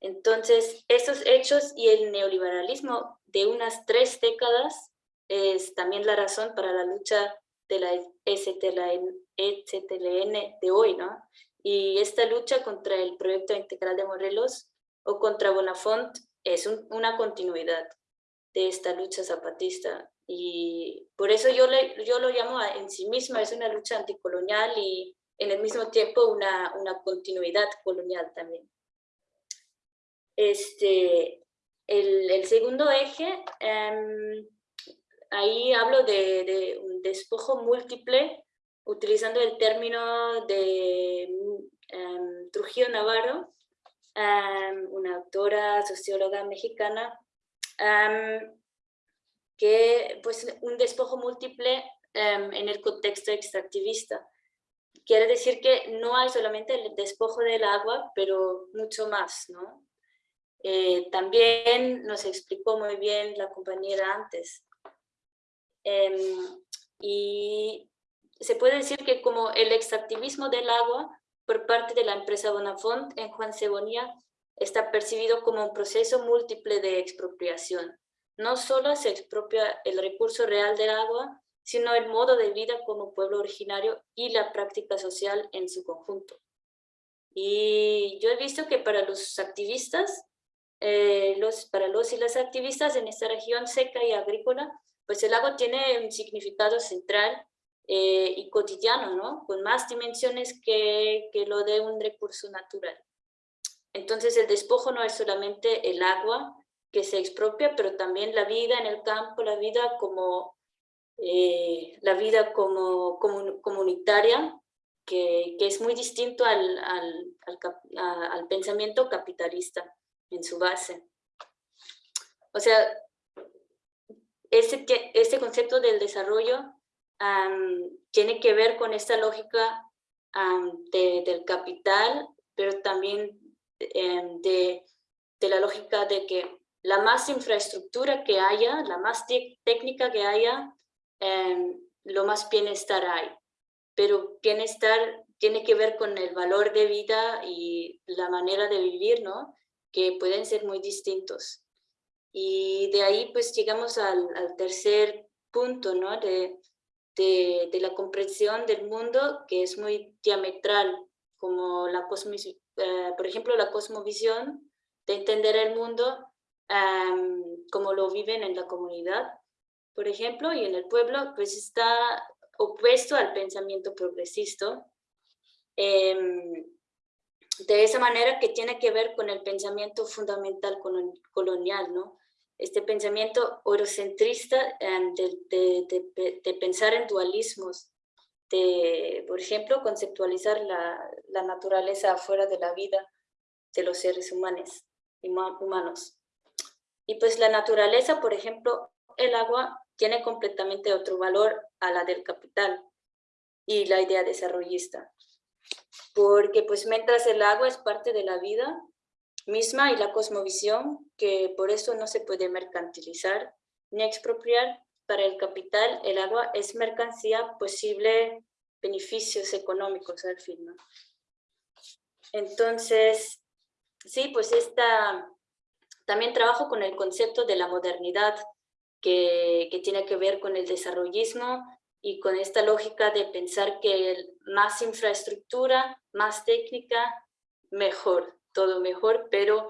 Entonces, esos hechos y el neoliberalismo de unas tres décadas es también la razón para la lucha de la ECTLN de hoy, ¿no? Y esta lucha contra el proyecto integral de Morelos o contra Bonafont es un, una continuidad de esta lucha zapatista. Y por eso yo, yo lo llamo en sí misma, es una lucha anticolonial y en el mismo tiempo una, una continuidad colonial también. Este, el, segundo eje, um, ahí hablo de, un despojo múltiple, utilizando el término de um, Trujillo Navarro, um, una autora, socióloga mexicana, que pues un despojo múltiple en el contexto extractivista. Quiere decir que no hay solamente el despojo del agua, pero mucho más, ¿no? Eh, también nos explicó muy bien la compañera antes. Um, y se puede decir que como el extractivismo del agua por parte de la empresa Bonafont en Juan Cebonía está percibido como un proceso múltiple de expropiación. No solo se expropia el recurso real del agua, sino el modo de vida como pueblo originario y la práctica social en su conjunto. Y yo he visto que para los activistas, eh, los, para los y las activistas en esta región seca y agrícola, pues el agua tiene un significado central eh, y cotidiano, ¿no? con más dimensiones que, que lo de un recurso natural. Entonces el despojo no es solamente el agua que se expropia, pero también la vida en el campo, la vida como, eh, la vida como, como comunitaria, que, que, es muy distinto al, al, al, al, pensamiento capitalista en su base. O sea, este, este concepto del desarrollo um, tiene que ver con esta lógica um, de, del capital, pero también um, de, de, la lógica de que la más infraestructura que haya, la más técnica que haya, lo más bienestar hay. Pero bienestar tiene que ver con el valor de vida y la manera de vivir, ¿no? Que pueden ser muy distintos. Y de ahí pues llegamos al, tercer punto, ¿no? De, de, de, la comprensión del mundo que es muy diametral, como la cosmis, eh, por ejemplo la cosmovisión, de entender el mundo um, como lo viven en la comunidad, por ejemplo, y en el pueblo, pues está opuesto al pensamiento progresista. Em, de esa manera que tiene que ver con el pensamiento fundamental colonial, ¿no? Este pensamiento eurocentrista em, de, pensar en dualismos, de, por ejemplo, conceptualizar la, la naturaleza afuera de la vida de los seres humanos, humanos. Y pues la naturaleza, por ejemplo, el agua tiene completamente otro valor a la del capital y la idea desarrollista. Porque pues mientras el agua es parte de la vida misma y la cosmovisión, que por eso no se puede mercantilizar ni expropiar, para el capital el agua es mercancía posible beneficios económicos al fin. Entonces, sí, pues esta, también trabajo con el concepto de la modernidad, que, que, tiene que ver con el desarrollismo y con esta lógica de pensar que más infraestructura, más técnica, mejor, todo mejor, pero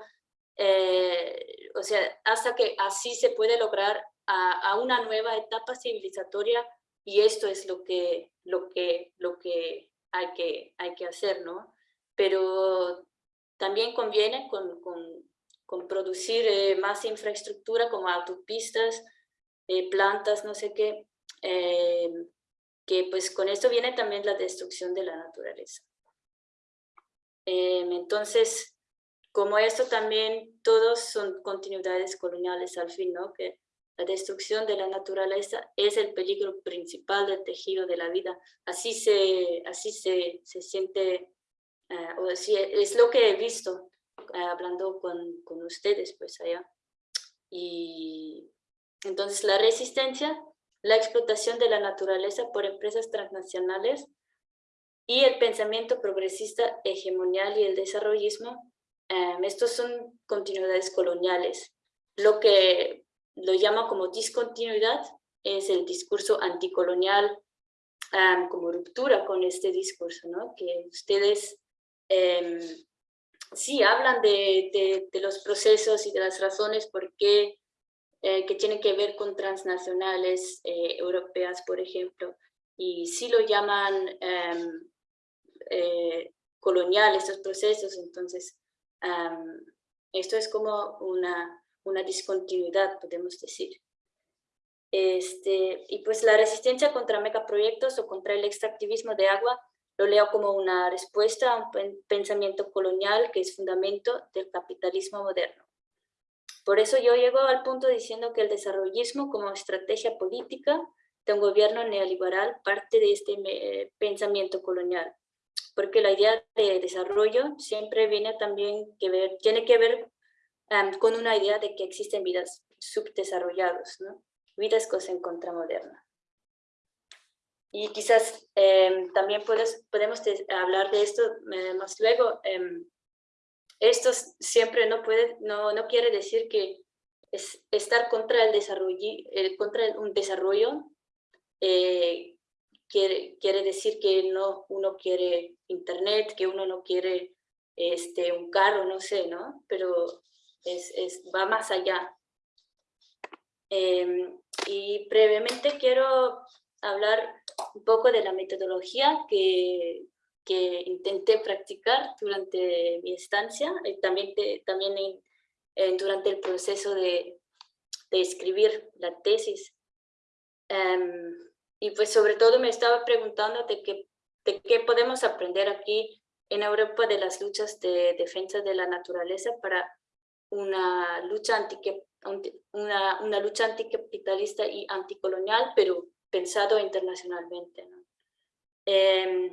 eh, o sea, hasta que así se puede lograr a, a, una nueva etapa civilizatoria y esto es lo que, lo que, lo que, hay, que hay que hacer, ¿no? Pero también conviene con, con, con producir eh, más infraestructura como autopistas, eh, plantas, no sé qué, eh, que pues con esto viene también la destrucción de la naturaleza. entonces, como esto también, todos son continuidades coloniales al fin, ¿no? Que la destrucción de la naturaleza es el peligro principal del tejido de la vida. Así se, así se, se siente, o así es lo que he visto hablando con, con ustedes pues allá. Y entonces la resistencia, la explotación de la naturaleza por empresas transnacionales y el pensamiento progresista hegemonial y el desarrollismo, em, estos son continuidades coloniales. Lo que lo llama como discontinuidad es el discurso anticolonial, em, como ruptura con este discurso, ¿no? que ustedes em, sí hablan de, los procesos y de las razones por qué eh, que tienen que ver con transnacionales eh, europeas, por ejemplo, y sí lo llaman em, eh, colonial estos procesos, entonces em, esto es como una, una discontinuidad, podemos decir. Este, y pues la resistencia contra megaproyectos o contra el extractivismo de agua lo leo como una respuesta a un pensamiento colonial que es fundamento del capitalismo moderno. Por eso yo llego al punto diciendo que el desarrollismo como estrategia política de un gobierno neoliberal parte de este eh, pensamiento colonial, porque la idea de desarrollo siempre viene también que ver, tiene que ver con una idea de que existen vidas subdesarrolladas, ¿no? vidas en contramoderna. Y quizás em, también puedes, podemos hablar de esto eh, más luego, em, esto siempre no, puede, no, no quiere decir que es estar contra el desarrollo, eh, contra un desarrollo eh, quiere, quiere decir que no, uno quiere internet, que uno no quiere este, un carro, no sé, ¿no? Pero es, es va más allá. Em, y brevemente quiero hablar un poco de la metodología que, que intenté practicar durante mi estancia y también, también durante el proceso de, escribir la tesis. Em, y pues sobre todo me estaba preguntando de qué, de qué podemos aprender aquí en Europa de las luchas de defensa de la naturaleza para una lucha, anti, una, una lucha anticapitalista y anticolonial, pero pensado internacionalmente. Eh,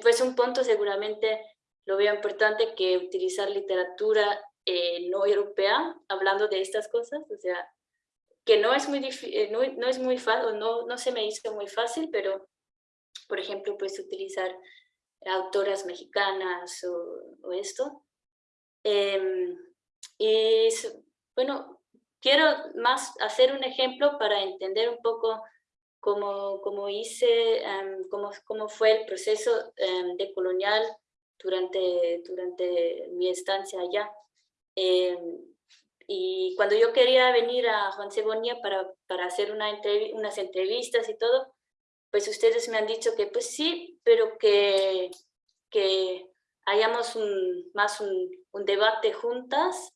pues un punto seguramente lo veo importante que utilizar literatura eh, no europea hablando de estas cosas, o sea, que no es muy, eh, no, no, es muy fácil, no, no se me hizo muy fácil, pero por ejemplo, pues utilizar autoras mexicanas o, o esto. Em, y bueno, quiero más hacer un ejemplo para entender un poco cómo, cómo hice, um, cómo, fue el proceso um, de colonial durante, durante mi estancia allá. Eh, y cuando yo quería venir a Juan Cebonia para, para hacer una entrev unas entrevistas y todo, pues ustedes me han dicho que pues sí, pero que, que hayamos un, más un, un debate juntas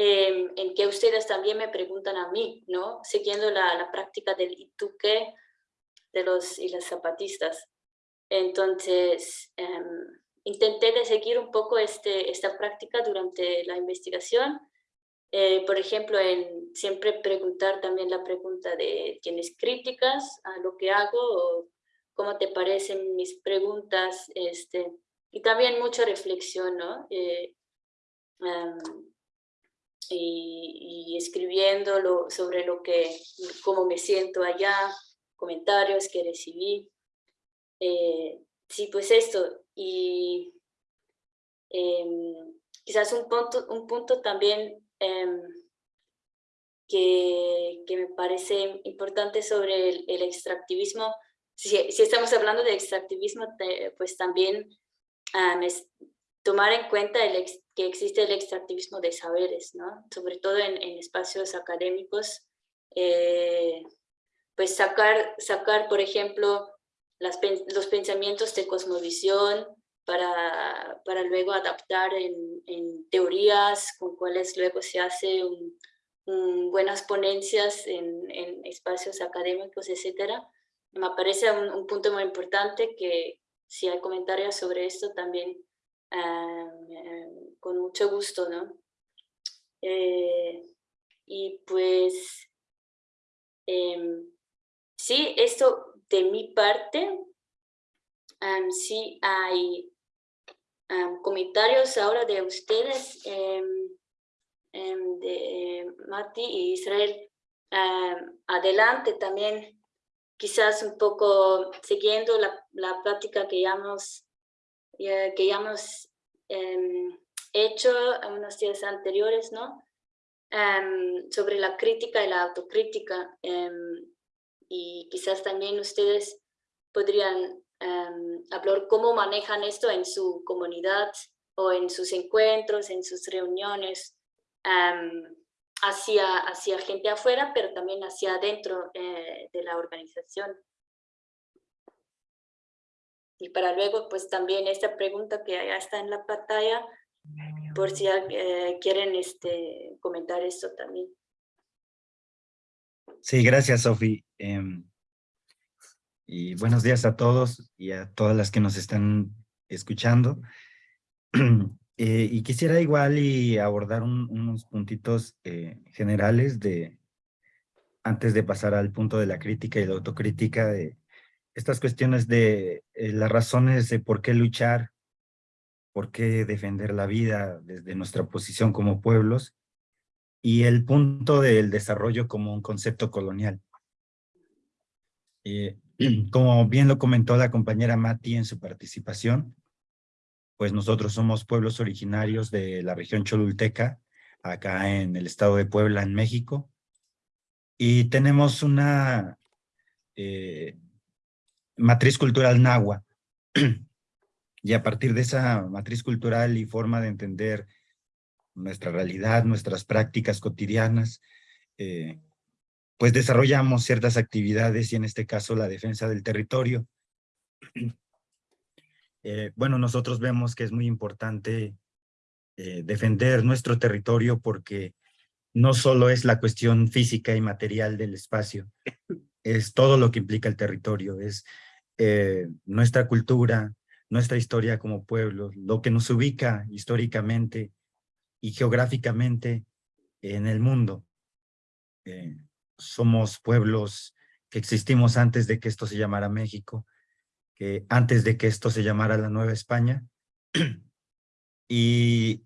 eh, en que ustedes también me preguntan a mí, ¿no? Siguiendo la, la práctica del ¿y tú qué? de los y las zapatistas. Entonces, eh, intenté de seguir un poco este, esta práctica durante la investigación. Eh, por ejemplo, en siempre preguntar también la pregunta de ¿tienes críticas a lo que hago? o ¿Cómo te parecen mis preguntas? Este, y también mucha reflexión, ¿no? Eh, um, y, y, escribiendo lo, sobre lo que, cómo me siento allá, comentarios que recibí. Eh, sí, pues esto, y eh, quizás un punto, un punto también eh, que, que, me parece importante sobre el, el extractivismo, si, si, estamos hablando de extractivismo, pues también um, tomar en cuenta el ex, que existe el extractivismo de saberes, ¿no? sobre todo en, en espacios académicos, eh, pues sacar, sacar por ejemplo, las, los pensamientos de cosmovisión para, para luego adaptar en, en, teorías con cuales luego se hace un, un, buenas ponencias en, en, espacios académicos, etcétera. Me parece un, un, punto muy importante que si hay comentarios sobre esto también uh, con mucho gusto, ¿no? Eh, y pues eh, sí, esto de mi parte, um, sí hay um, comentarios ahora de ustedes, de Mati y Israel. adelante también, quizás un poco siguiendo la, la práctica que ya hemos, que ya hemos hecho unos días anteriores, ¿no? sobre la crítica y la autocrítica y quizás también ustedes podrían um, hablar cómo manejan esto en su comunidad o en sus encuentros, en sus reuniones, um, hacia, hacia gente afuera, pero también hacia adentro eh, de la organización. Y para luego, pues también esta pregunta que ya está en la pantalla, por si eh, quieren este, comentar esto también. Sí, gracias, Sofi. Eh, y buenos días a todos y a todas las que nos están escuchando. eh, y quisiera igual y abordar un, unos puntitos eh, generales de antes de pasar al punto de la crítica y la autocrítica de estas cuestiones de eh, las razones de por qué luchar, por qué defender la vida desde nuestra posición como pueblos y el punto del desarrollo como un concepto colonial. Eh, como bien lo comentó la compañera Mati en su participación, pues nosotros somos pueblos originarios de la región Cholulteca, acá en el estado de Puebla, en México, y tenemos una eh, matriz cultural nahua. y a partir de esa matriz cultural y forma de entender nuestra realidad, nuestras prácticas cotidianas, eh, pues desarrollamos ciertas actividades y en este caso la defensa del territorio. Eh, bueno, nosotros vemos que es muy importante eh, defender nuestro territorio porque no solo es la cuestión física y material del espacio, es todo lo que implica el territorio, es eh, nuestra cultura, nuestra historia como pueblo, lo que nos ubica históricamente y geográficamente en el mundo. Eh, somos pueblos que existimos antes de que esto se llamara México, que antes de que esto se llamara la Nueva España, y,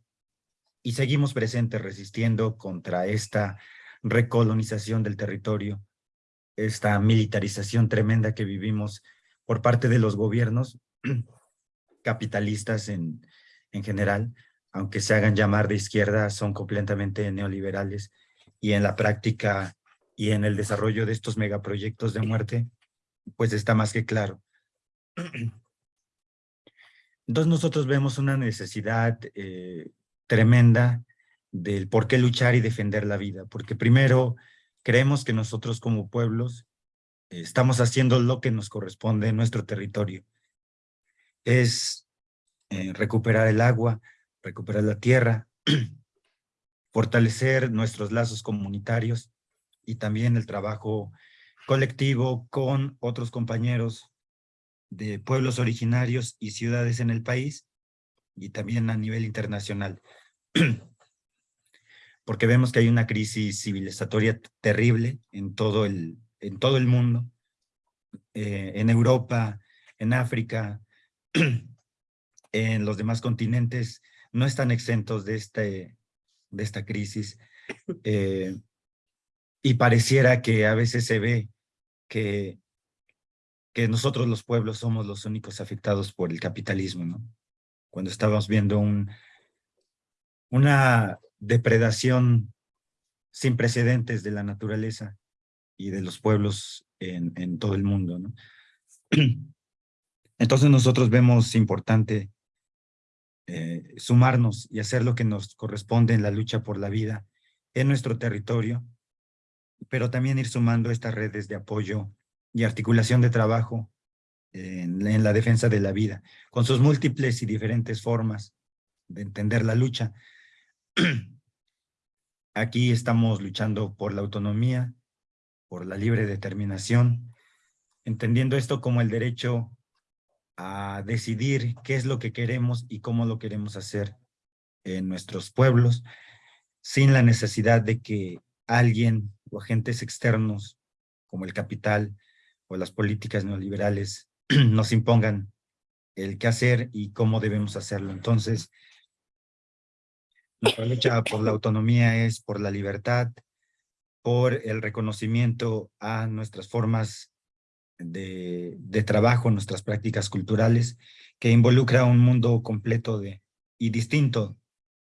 y seguimos presentes resistiendo contra esta recolonización del territorio, esta militarización tremenda que vivimos por parte de los gobiernos capitalistas en, en general, aunque se hagan llamar de izquierda, son completamente neoliberales y en la práctica y en el desarrollo de estos megaproyectos de muerte, pues está más que claro. Entonces nosotros vemos una necesidad eh, tremenda del por qué luchar y defender la vida, porque primero creemos que nosotros como pueblos estamos haciendo lo que nos corresponde en nuestro territorio. Es eh, recuperar el agua, recuperar la tierra, fortalecer nuestros lazos comunitarios y también el trabajo colectivo con otros compañeros de pueblos originarios y ciudades en el país y también a nivel internacional. Porque vemos que hay una crisis civilizatoria terrible en todo el, en todo el mundo, eh, en Europa, en África, en los demás continentes, no están exentos de, este, de esta crisis. Eh, y pareciera que a veces se ve que, que nosotros los pueblos somos los únicos afectados por el capitalismo, ¿no? Cuando estamos viendo un, una depredación sin precedentes de la naturaleza y de los pueblos en, todo el mundo. Entonces nosotros vemos importante eh, sumarnos y hacer lo que nos corresponde en la lucha por la vida en nuestro territorio, pero también ir sumando estas redes de apoyo y articulación de trabajo en la defensa de la vida, con sus múltiples y diferentes formas de entender la lucha. Aquí estamos luchando por la autonomía, por la libre determinación, entendiendo esto como el derecho a decidir qué es lo que queremos y cómo lo queremos hacer en nuestros pueblos, sin la necesidad de que alguien o agentes externos como el capital o las políticas neoliberales nos impongan el qué hacer y cómo debemos hacerlo. Entonces, nuestra lucha por la autonomía es por la libertad, por el reconocimiento a nuestras formas de, trabajo, nuestras prácticas culturales, que involucra un mundo completo y distinto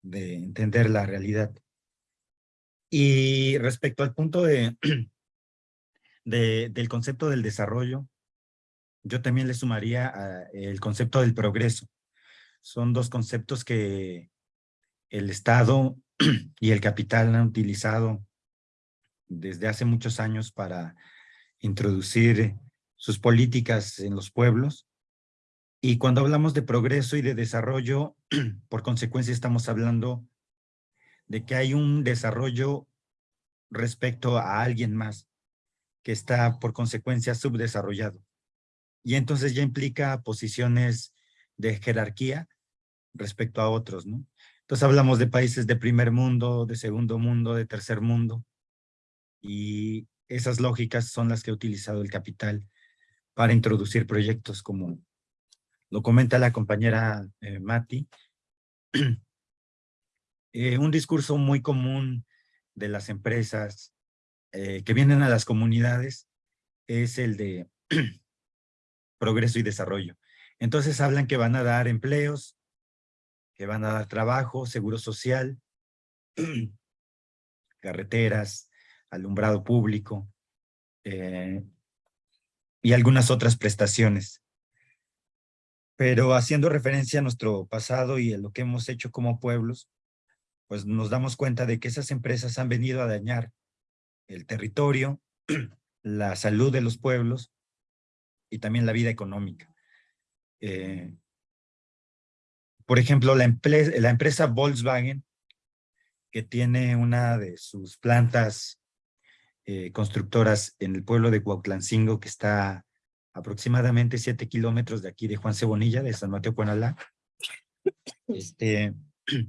de entender la realidad. Y respecto al punto de, del concepto del desarrollo, yo también le sumaría a el concepto del progreso. Son dos conceptos que el Estado y el capital han utilizado desde hace muchos años para introducir sus políticas en los pueblos. Y cuando hablamos de progreso y de desarrollo, por consecuencia estamos hablando de que hay un desarrollo respecto a alguien más que está por consecuencia subdesarrollado. Y entonces ya implica posiciones de jerarquía respecto a otros, ¿no? Entonces hablamos de países de primer mundo, de segundo mundo, de tercer mundo. Y esas lógicas son las que ha utilizado el capital para introducir proyectos como lo comenta la compañera eh, Mati. eh, un discurso muy común de las empresas eh, que vienen a las comunidades es el de progreso y desarrollo. Entonces hablan que van a dar empleos, que van a dar trabajo, seguro social, carreteras, alumbrado público, eh, y algunas otras prestaciones. Pero haciendo referencia a nuestro pasado y a lo que hemos hecho como pueblos, pues nos damos cuenta de que esas empresas han venido a dañar el territorio, la salud de los pueblos y también la vida económica. Eh, por ejemplo, la, la empresa Volkswagen, que tiene una de sus plantas eh, constructoras en el pueblo de Cuautlancingo, que está aproximadamente siete kilómetros de aquí de Juan Cebonilla, de San Mateo Cuanalá. Este,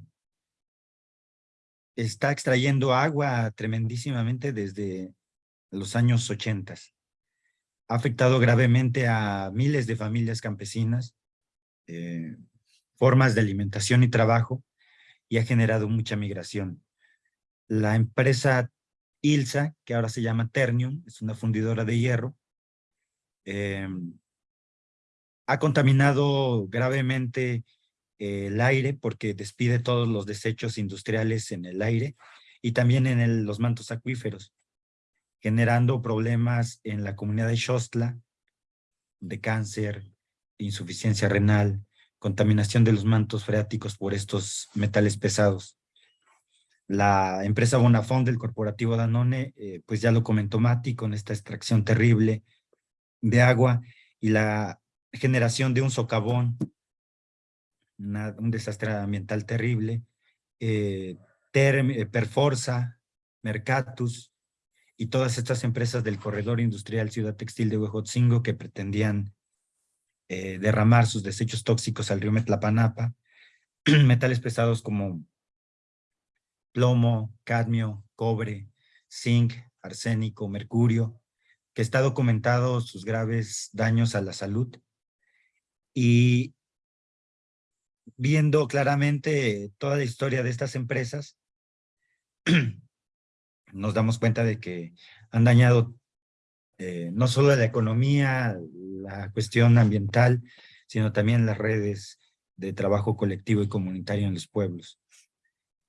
está extrayendo agua tremendísimamente desde los años ochentas. Ha afectado gravemente a miles de familias campesinas, eh, formas de alimentación y trabajo, y ha generado mucha migración. La empresa ILSA, que ahora se llama Ternium, es una fundidora de hierro, eh, ha contaminado gravemente el aire porque despide todos los desechos industriales en el aire y también en los mantos acuíferos, generando problemas en la comunidad de Xostla de cáncer, insuficiencia renal, contaminación de los mantos freáticos por estos metales pesados. La empresa Bonafont del corporativo Danone, eh, pues ya lo comentó Mati, con esta extracción terrible de agua y la generación de un socavón, un desastre ambiental terrible, eh, eh, Perforza, Mercatus y todas estas empresas del corredor industrial Ciudad Textil de Huejotzingo que pretendían eh, derramar sus desechos tóxicos al río Metlapanapa, metales pesados como plomo, cadmio, cobre, zinc, arsénico, mercurio, que está documentado sus graves daños a la salud. Y viendo claramente toda la historia de estas empresas, nos damos cuenta de que han dañado eh, no solo la economía, la cuestión ambiental, sino también las redes de trabajo colectivo y comunitario en los pueblos.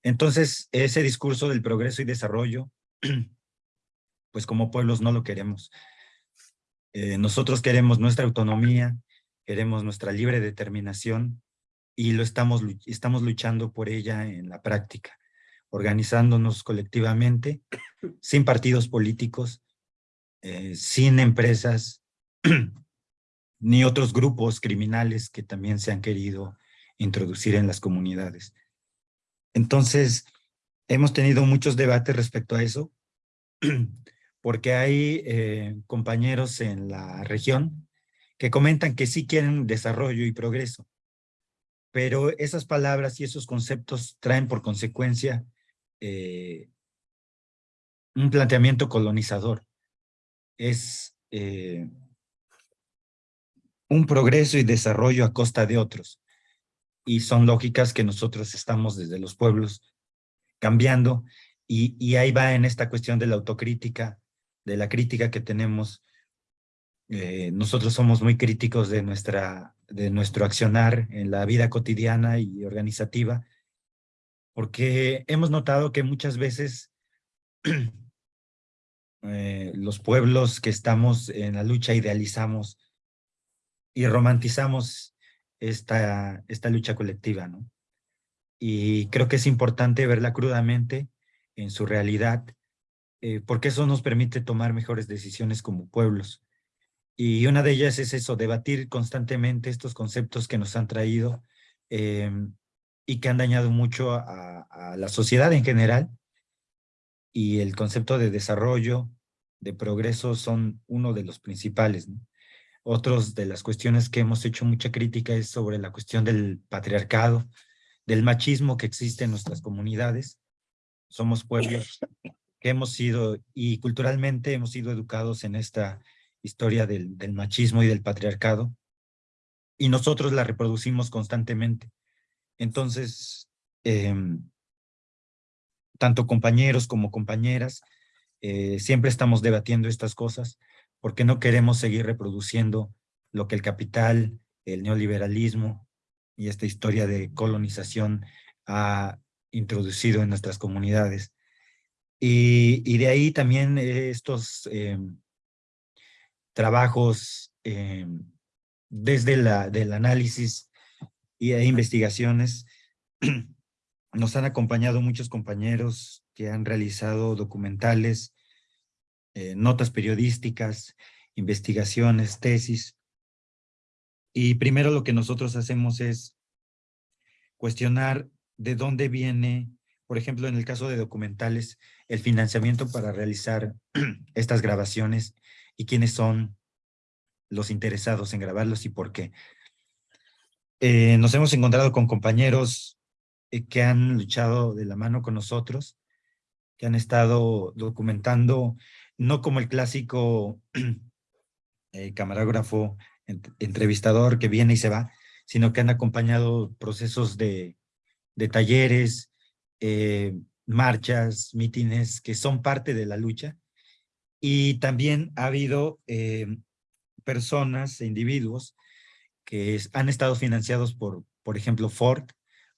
Entonces, ese discurso del progreso y desarrollo pues como pueblos no lo queremos. Eh, nosotros queremos nuestra autonomía, queremos nuestra libre determinación y lo estamos, estamos luchando por ella en la práctica, organizándonos colectivamente, sin partidos políticos, eh, sin empresas, ni otros grupos criminales que también se han querido introducir en las comunidades. Entonces, hemos tenido muchos debates respecto a eso, porque hay eh, compañeros en la región que comentan que sí quieren desarrollo y progreso, pero esas palabras y esos conceptos traen por consecuencia eh, un planteamiento colonizador. Es eh, un progreso y desarrollo a costa de otros. Y son lógicas que nosotros estamos desde los pueblos cambiando y, ahí va en esta cuestión de la autocrítica, de la crítica que tenemos. Eh, nosotros somos muy críticos de, nuestra, de nuestro accionar en la vida cotidiana y organizativa, porque hemos notado que muchas veces eh, los pueblos que estamos en la lucha idealizamos y romantizamos esta, esta lucha colectiva, ¿no? Y creo que es importante verla crudamente en su realidad eh, porque eso nos permite tomar mejores decisiones como pueblos. Y una de ellas es eso, debatir constantemente estos conceptos que nos han traído em, y que han dañado mucho a, la sociedad en general. Y el concepto de desarrollo, de progreso, son uno de los principales. Otros de las cuestiones que hemos hecho mucha crítica es sobre la cuestión del patriarcado, del machismo que existe en nuestras comunidades. Somos pueblos que hemos sido, y culturalmente hemos sido educados en esta historia del, machismo y del patriarcado, y nosotros la reproducimos constantemente. Entonces, em, tanto compañeros como compañeras, eh, siempre estamos debatiendo estas cosas porque no queremos seguir reproduciendo lo que el capital, el neoliberalismo y esta historia de colonización ha introducido en nuestras comunidades. Y, de ahí también estos em, trabajos em, desde la, del análisis e investigaciones nos han acompañado muchos compañeros que han realizado documentales, eh, notas periodísticas, investigaciones, tesis. Y primero lo que nosotros hacemos es cuestionar de dónde viene por ejemplo, en el caso de documentales, el financiamiento para realizar estas grabaciones y quiénes son los interesados en grabarlos y por qué. Eh, nos hemos encontrado con compañeros eh, que han luchado de la mano con nosotros, que han estado documentando, no como el clásico eh, camarógrafo, entrevistador que viene y se va, sino que han acompañado procesos de, de talleres, eh, marchas, mítines que son parte de la lucha. Y también ha habido eh, personas e individuos que han estado financiados por, por ejemplo, Ford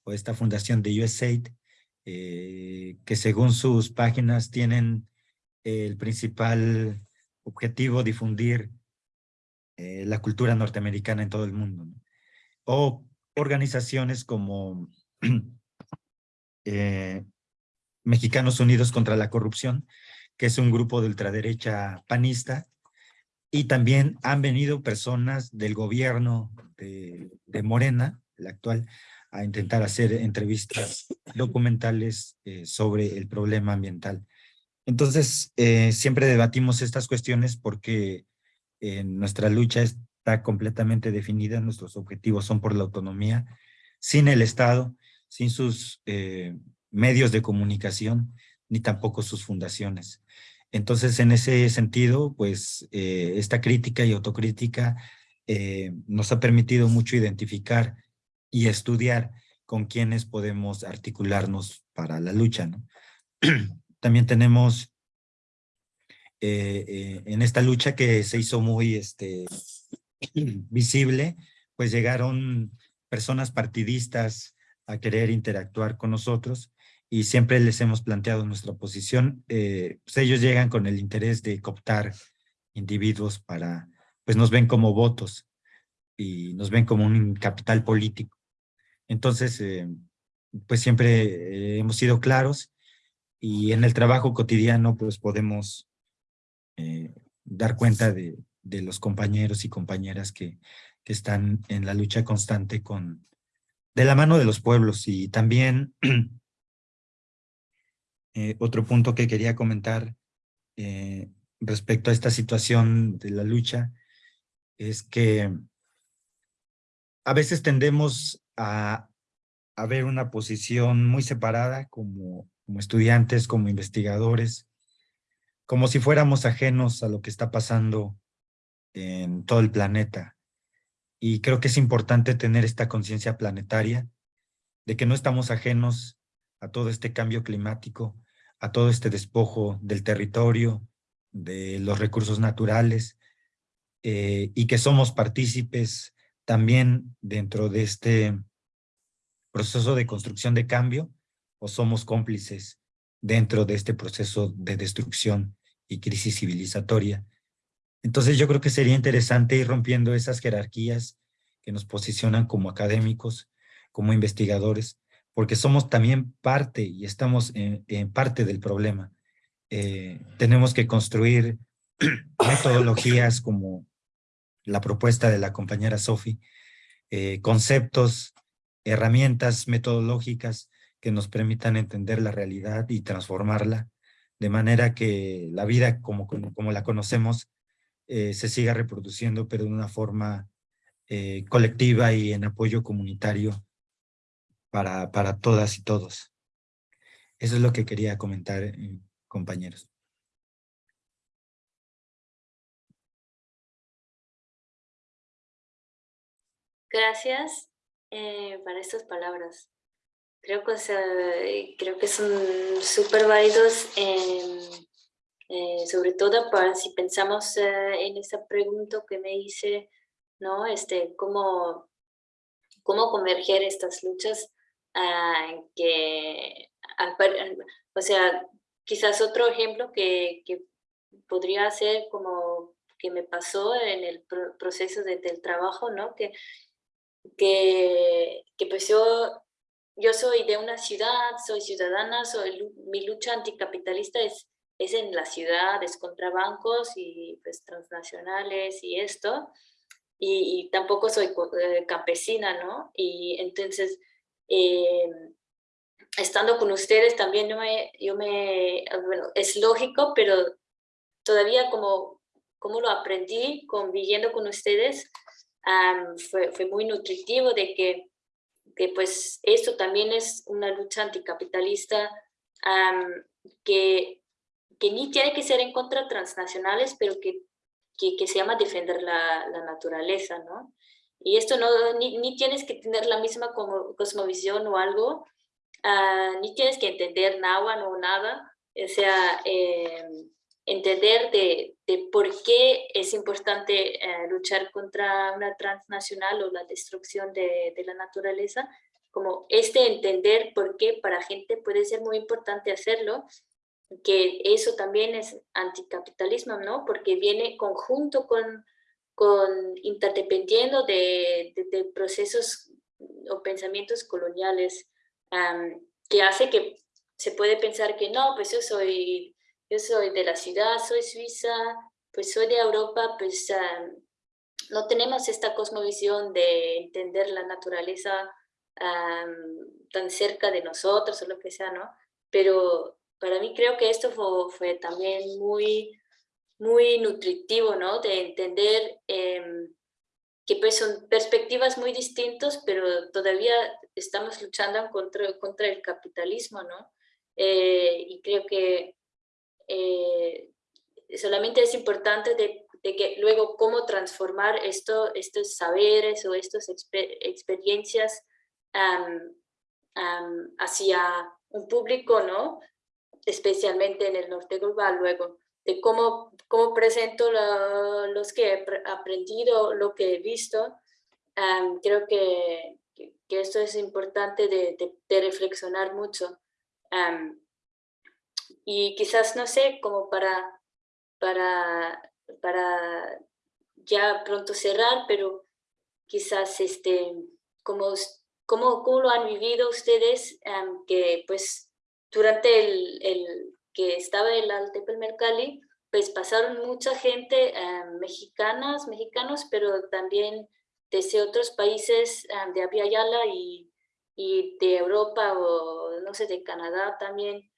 o esta fundación de USAID, eh, que según sus páginas tienen el principal objetivo difundir la cultura norteamericana en todo el mundo. O organizaciones como eh, Mexicanos Unidos contra la Corrupción, que es un grupo de ultraderecha panista, y también han venido personas del gobierno de, de Morena, el actual, a intentar hacer entrevistas documentales eh, sobre el problema ambiental. Entonces, eh, siempre debatimos estas cuestiones porque eh, nuestra lucha está completamente definida, nuestros objetivos son por la autonomía, sin el Estado, sin sus medios de comunicación, ni tampoco sus fundaciones. Entonces, en ese sentido, pues, esta crítica y autocrítica nos ha permitido mucho identificar y estudiar con quienes podemos articularnos para la lucha. ¿no? También tenemos eh, eh, en esta lucha que se hizo muy este, visible, pues llegaron personas partidistas a querer interactuar con nosotros y siempre les hemos planteado nuestra posición. Eh, pues ellos llegan con el interés de cooptar individuos para, pues nos ven como votos y nos ven como un capital político. Entonces, eh, pues siempre hemos sido claros y en el trabajo cotidiano pues podemos eh, dar cuenta de, los compañeros y compañeras que, que están en la lucha constante con de la mano de los pueblos. Y también otro punto que quería comentar respecto a esta situación de la lucha es que a veces tendemos a, ver una posición muy separada como, como estudiantes, como investigadores, como si fuéramos ajenos a lo que está pasando en todo el planeta. Y creo que es importante tener esta conciencia planetaria de que no estamos ajenos a todo este cambio climático, a todo este despojo del territorio, de los recursos naturales, eh, y que somos partícipes también dentro de este proceso de construcción de cambio o somos cómplices dentro de este proceso de destrucción y crisis civilizatoria. Entonces yo creo que sería interesante ir rompiendo esas jerarquías que nos posicionan como académicos, como investigadores, porque somos también parte y estamos en, parte del problema. Eh, tenemos que construir metodologías como la propuesta de la compañera Sofi, eh, conceptos herramientas metodológicas que nos permitan entender la realidad y transformarla de manera que la vida como, como la conocemos eh, se siga reproduciendo, pero de una forma eh, colectiva y en apoyo comunitario para, para todas y todos. Eso es lo que quería comentar, eh, compañeros. Gracias eh, para estas palabras. Creo que, creo que son súper válidos, eh, sobre todo para si pensamos eh, en esa pregunta que me hice, ¿no? Este, ¿cómo, cómo converger estas luchas ah, que, o sea, quizás otro ejemplo que, que podría ser como que me pasó en el proceso de, del trabajo, ¿no? Que que, que pues yo, yo soy de una ciudad, soy ciudadana, soy, mi lucha anticapitalista es, es en la ciudad, es contra bancos y pues transnacionales y esto, y, tampoco soy eh, campesina, ¿no? Y entonces, eh, estando con ustedes también yo me, yo me, bueno, es lógico, pero todavía como, como lo aprendí conviviendo con ustedes, fue, fue, muy nutritivo de que, pues esto también es una lucha anticapitalista que, que ni tiene que ser en contra transnacionales, pero que, que, se llama defender la, naturaleza, ¿no? Y esto no, ni, ni, tienes que tener la misma como, cosmovisión o algo, ah, ni tienes que entender nada o nada, o sea, eh, entender de, de, por qué es importante eh, luchar contra una transnacional o la destrucción de, de, la naturaleza, como este entender por qué para gente puede ser muy importante hacerlo, que eso también es anticapitalismo, ¿no? Porque viene conjunto con, con interdependiendo de, de, procesos o pensamientos coloniales que hace que se puede pensar que no, pues yo soy, yo soy de la ciudad, soy suiza, pues soy de Europa, pues no tenemos esta cosmovisión de entender la naturaleza tan cerca de nosotros o lo que sea, ¿no? Pero para mí creo que esto fue, también muy, muy nutritivo, ¿no? De entender em, que pues son perspectivas muy distintas, pero todavía estamos luchando contra, contra el capitalismo, ¿no? Eh, y creo que eh, solamente es importante de, que luego cómo transformar esto, estos saberes o estas experiencias hacia un público, ¿no? Especialmente en el norte global, luego, de cómo, cómo presento los que he aprendido, lo que he visto. creo que, que, esto es importante de, de, reflexionar mucho. Y quizás, no sé, como para, para, para ya pronto cerrar, pero quizás este, como ¿Cómo, cómo lo han vivido ustedes que pues durante el, el, que estaba el Altepel Mercalli, pues pasaron mucha gente mexicanas, mexicanos, pero también desde otros países de Abya y, y, de Europa o no sé, de Canadá también.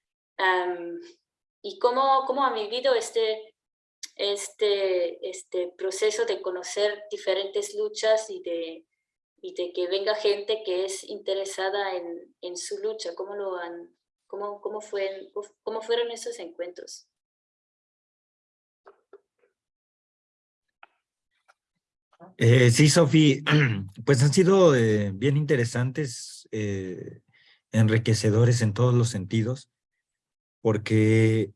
¿Y cómo, cómo han vivido este, este, este proceso de conocer diferentes luchas y de y de que venga gente que es interesada en, en su lucha, ¿cómo, lo han, cómo, cómo, fue, cómo fueron esos encuentros? Eh, sí, Sofi, pues han sido eh, bien interesantes, eh, enriquecedores en todos los sentidos, porque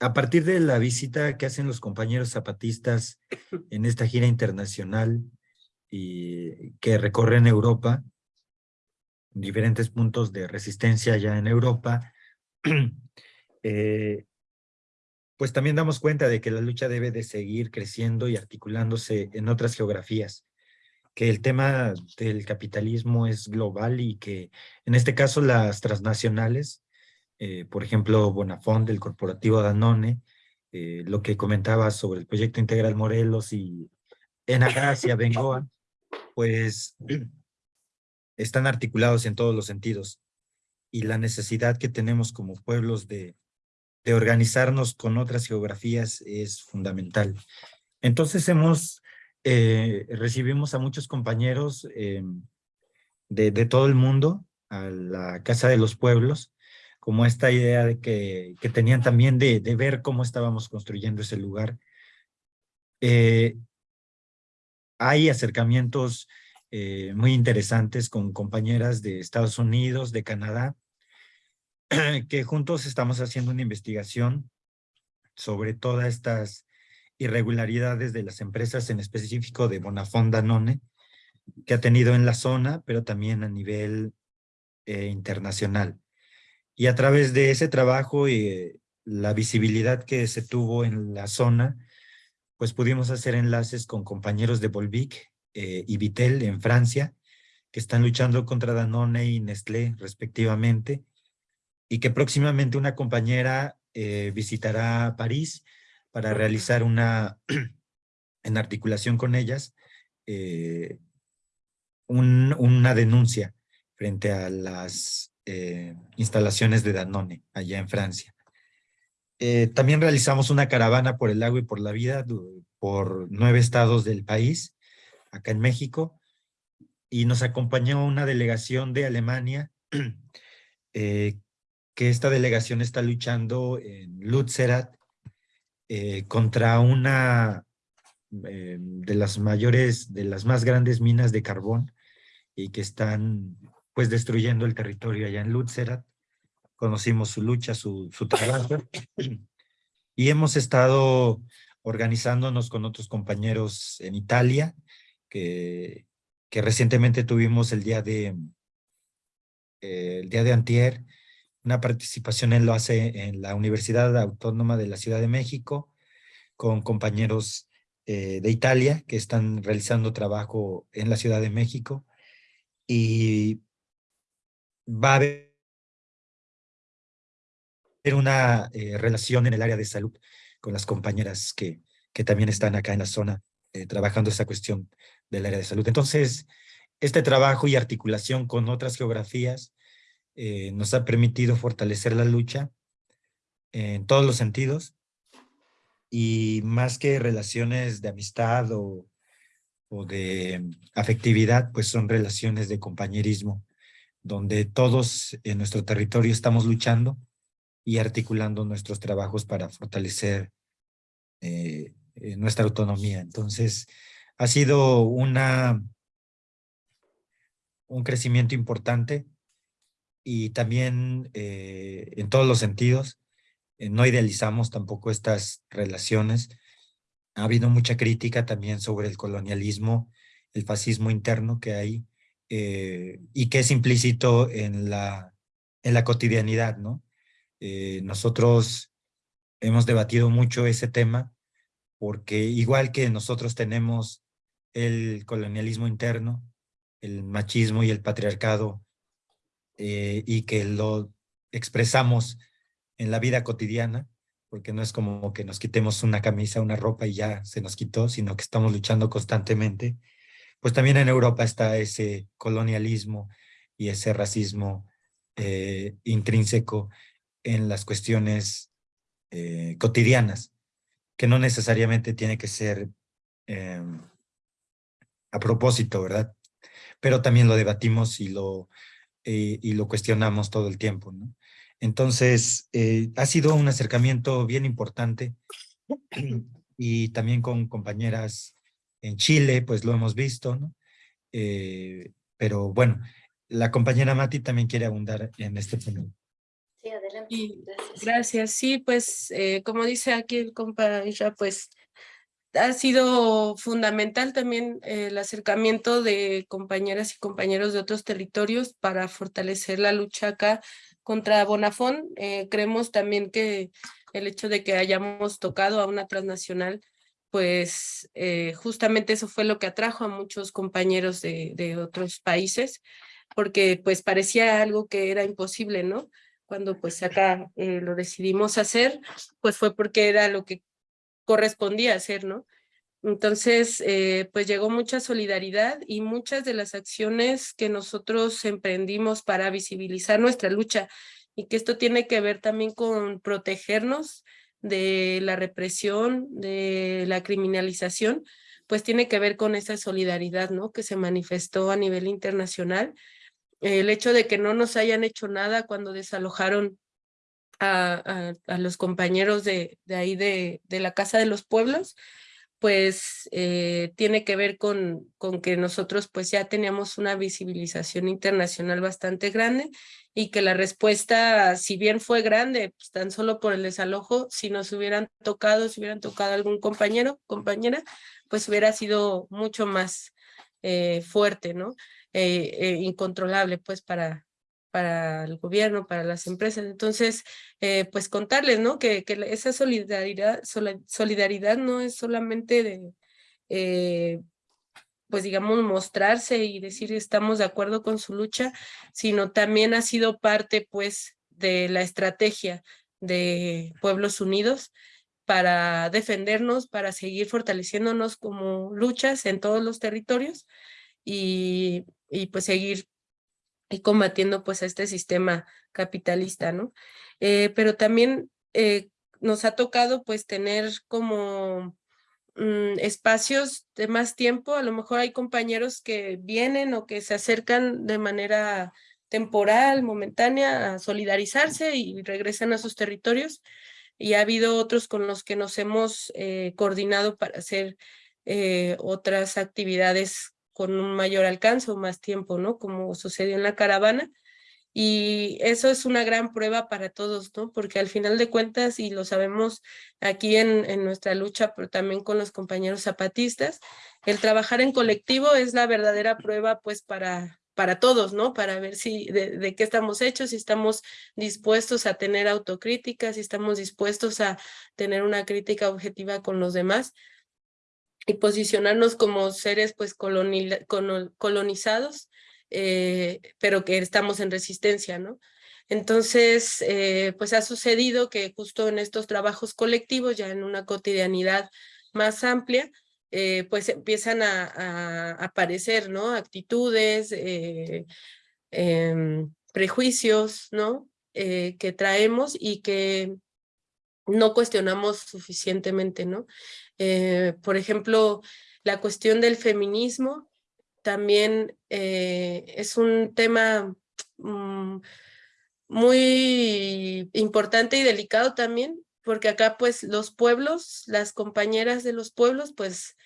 a partir de la visita que hacen los compañeros zapatistas en esta gira internacional, y que recorren Europa, diferentes puntos de resistencia ya en Europa, eh, pues también damos cuenta de que la lucha debe de seguir creciendo y articulándose en otras geografías, que el tema del capitalismo es global y que en este caso las transnacionales, eh, por ejemplo Bonafont del corporativo Danone, eh, lo que comentaba sobre el proyecto integral Morelos y Enagracia, Bengoa, pues están articulados en todos los sentidos y la necesidad que tenemos como pueblos de, de organizarnos con otras geografías es fundamental. Entonces hemos, eh, recibimos a muchos compañeros de, de, todo el mundo a la Casa de los Pueblos, como esta idea de que, que tenían también de, de, ver cómo estábamos construyendo ese lugar. Eh, hay acercamientos eh, muy interesantes con compañeras de Estados Unidos, de Canadá, que juntos estamos haciendo una investigación sobre todas estas irregularidades de las empresas, en específico de Bonafont Danone, que ha tenido en la zona, pero también a nivel eh, internacional. Y a través de ese trabajo y eh, la visibilidad que se tuvo en la zona, pues pudimos hacer enlaces con compañeros de Volvic eh, y Vitel en Francia, que están luchando contra Danone y Nestlé respectivamente, y que próximamente una compañera eh, visitará París para realizar una, en articulación con ellas, una denuncia frente a las instalaciones de Danone allá en Francia. Eh, también realizamos una caravana por el agua y por la vida por nueve estados del país, acá en México, y nos acompañó una delegación de Alemania, eh, que esta delegación está luchando en Lutzerat eh, contra una de las mayores, de las más grandes minas de carbón y que están pues destruyendo el territorio allá en Lutzerat. Conocimos su lucha, su, su trabajo, y hemos estado organizándonos con otros compañeros en Italia, que, que recientemente tuvimos el día de, eh, el día de antier, una participación en lo hace en la Universidad Autónoma de la Ciudad de México, con compañeros eh, de Italia que están realizando trabajo en la Ciudad de México, y va a haber una eh, relación en el área de salud con las compañeras que, que también están acá en la zona eh, trabajando esa cuestión del área de salud. Entonces, este trabajo y articulación con otras geografías eh, nos ha permitido fortalecer la lucha en todos los sentidos y más que relaciones de amistad o, o de afectividad, pues son relaciones de compañerismo, donde todos en nuestro territorio estamos luchando y articulando nuestros trabajos para fortalecer eh, eh, nuestra autonomía. Entonces, ha sido una, un crecimiento importante y también eh, en todos los sentidos. no idealizamos tampoco estas relaciones. Ha habido mucha crítica también sobre el colonialismo, el fascismo interno que hay y que es implícito en la, en la cotidianidad, ¿no? Eh, nosotros hemos debatido mucho ese tema porque igual que nosotros tenemos el colonialismo interno, el machismo y el patriarcado eh, y que lo expresamos en la vida cotidiana, porque no es como que nos quitemos una camisa, una ropa y ya se nos quitó, sino que estamos luchando constantemente, pues también en Europa está ese colonialismo y ese racismo eh, intrínseco en las cuestiones eh, cotidianas, que no necesariamente tiene que ser em, a propósito, ¿verdad? Pero también lo debatimos y lo, eh, y lo cuestionamos todo el tiempo. Entonces, ha sido un acercamiento bien importante y también con compañeras en Chile, pues lo hemos visto, ¿no? pero bueno, la compañera Mati también quiere abundar en este punto. Sí, adelante. Gracias. gracias. Sí, pues eh, como dice aquí el compa pues ha sido fundamental también eh, el acercamiento de compañeras y compañeros de otros territorios para fortalecer la lucha acá contra Bonafón. Eh, creemos también que el hecho de que hayamos tocado a una transnacional, pues justamente eso fue lo que atrajo a muchos compañeros de, de otros países, porque pues parecía algo que era imposible, ¿no? cuando pues acá eh, lo decidimos hacer, pues fue porque era lo que correspondía hacer, ¿no? Entonces, eh, pues llegó mucha solidaridad y muchas de las acciones que nosotros emprendimos para visibilizar nuestra lucha y que esto tiene que ver también con protegernos de la represión, de la criminalización, pues tiene que ver con esa solidaridad, ¿no? Que se manifestó a nivel internacional el hecho de que no nos hayan hecho nada cuando desalojaron a, a, los compañeros de, de ahí de, de, la Casa de los Pueblos, pues eh, tiene que ver con, con que nosotros pues ya teníamos una visibilización internacional bastante grande y que la respuesta, si bien fue grande, pues tan solo por el desalojo, si nos hubieran tocado, si hubieran tocado algún compañero, compañera, pues hubiera sido mucho más eh, fuerte, ¿no? Eh, eh, incontrolable pues para, para el gobierno, para las empresas. Entonces, eh, pues contarles, ¿no? Que, esa solidaridad, solidaridad no es solamente de, eh, pues digamos, mostrarse y decir estamos de acuerdo con su lucha, sino también ha sido parte, pues, de la estrategia de Pueblos Unidos para defendernos, para seguir fortaleciéndonos como luchas en todos los territorios y, y pues seguir combatiendo pues a este sistema capitalista, ¿no? Eh, pero también eh, nos ha tocado pues tener como mm, espacios de más tiempo, a lo mejor hay compañeros que vienen o que se acercan de manera temporal, momentánea, a solidarizarse y regresan a sus territorios, y ha habido otros con los que nos hemos eh, coordinado para hacer otras actividades con un mayor alcance o más tiempo, ¿no? Como sucedió en la caravana. Y eso es una gran prueba para todos, ¿no? Porque al final de cuentas, y lo sabemos aquí en, en nuestra lucha, pero también con los compañeros zapatistas, el trabajar en colectivo es la verdadera prueba, pues, para, para todos, ¿no? Para ver si de, de, qué estamos hechos, si estamos dispuestos a tener autocrítica, si estamos dispuestos a tener una crítica objetiva con los demás y posicionarnos como seres pues colonizados, eh, pero que estamos en resistencia, ¿no? Entonces, eh, pues ha sucedido que justo en estos trabajos colectivos, ya en una cotidianidad más amplia, eh, pues empiezan a, aparecer, ¿no? Actitudes, em, prejuicios, ¿no? que traemos y que no cuestionamos suficientemente, ¿no? por ejemplo, la cuestión del feminismo también es un tema mm, muy importante y delicado también, porque acá pues los pueblos, las compañeras de los pueblos, pues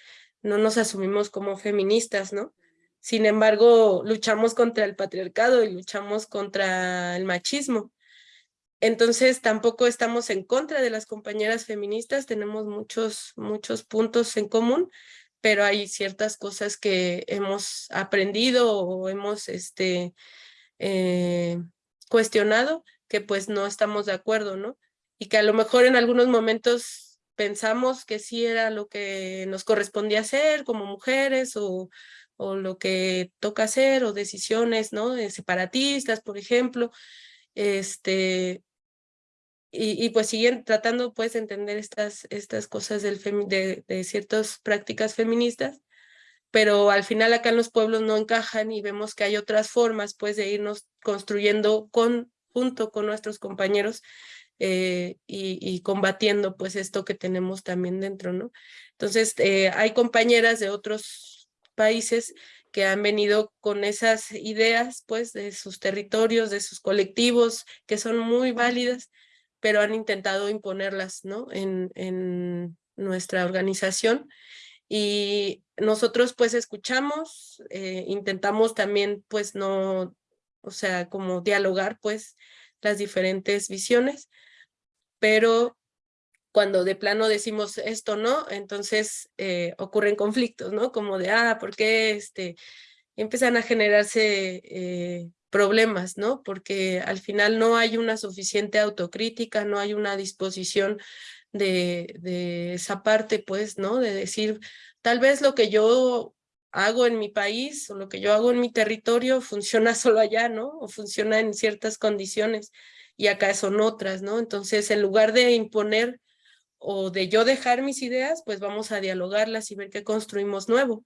no nos asumimos como feministas, ¿no? Sin embargo, luchamos contra el patriarcado y luchamos contra el machismo. Entonces tampoco estamos en contra de las compañeras feministas, tenemos muchos, muchos puntos en común, pero hay ciertas cosas que hemos aprendido o hemos este, eh, cuestionado que pues no estamos de acuerdo, ¿no? Y que a lo mejor en algunos momentos pensamos que sí era lo que nos correspondía hacer como mujeres o, o lo que toca hacer o decisiones, ¿no? Separatistas, por ejemplo, este, y, y, pues siguen tratando pues de entender estas, estas cosas del de, de ciertas prácticas feministas, pero al final acá en los pueblos no encajan y vemos que hay otras formas pues de irnos construyendo con, junto con nuestros compañeros eh, y, combatiendo pues esto que tenemos también dentro, ¿no? Entonces eh, hay compañeras de otros países que han venido con esas ideas pues de sus territorios, de sus colectivos, que son muy válidas, pero han intentado imponerlas, ¿no? En, en nuestra organización y nosotros pues escuchamos, eh, intentamos también pues no, o sea, como dialogar pues las diferentes visiones, pero cuando de plano decimos esto no, entonces eh, ocurren conflictos, ¿no? Como de, ah, ¿por qué este? empiezan a generarse eh, problemas, ¿no? Porque al final no hay una suficiente autocrítica, no hay una disposición de, esa parte, pues, ¿no? De decir, tal vez lo que yo hago en mi país o lo que yo hago en mi territorio funciona solo allá, ¿no? O funciona en ciertas condiciones y acá son otras, ¿no? Entonces, en lugar de imponer o de yo dejar mis ideas, pues vamos a dialogarlas y ver qué construimos nuevo.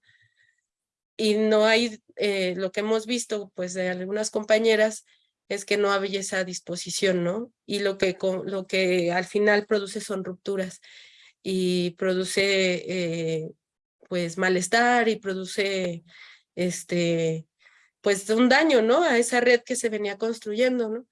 Y no hay, eh, lo que hemos visto, pues, de algunas compañeras, es que no había esa disposición, ¿no? Y lo que, lo que al final produce son rupturas y produce eh, pues malestar y produce este pues un daño, ¿no? A esa red que se venía construyendo, ¿no?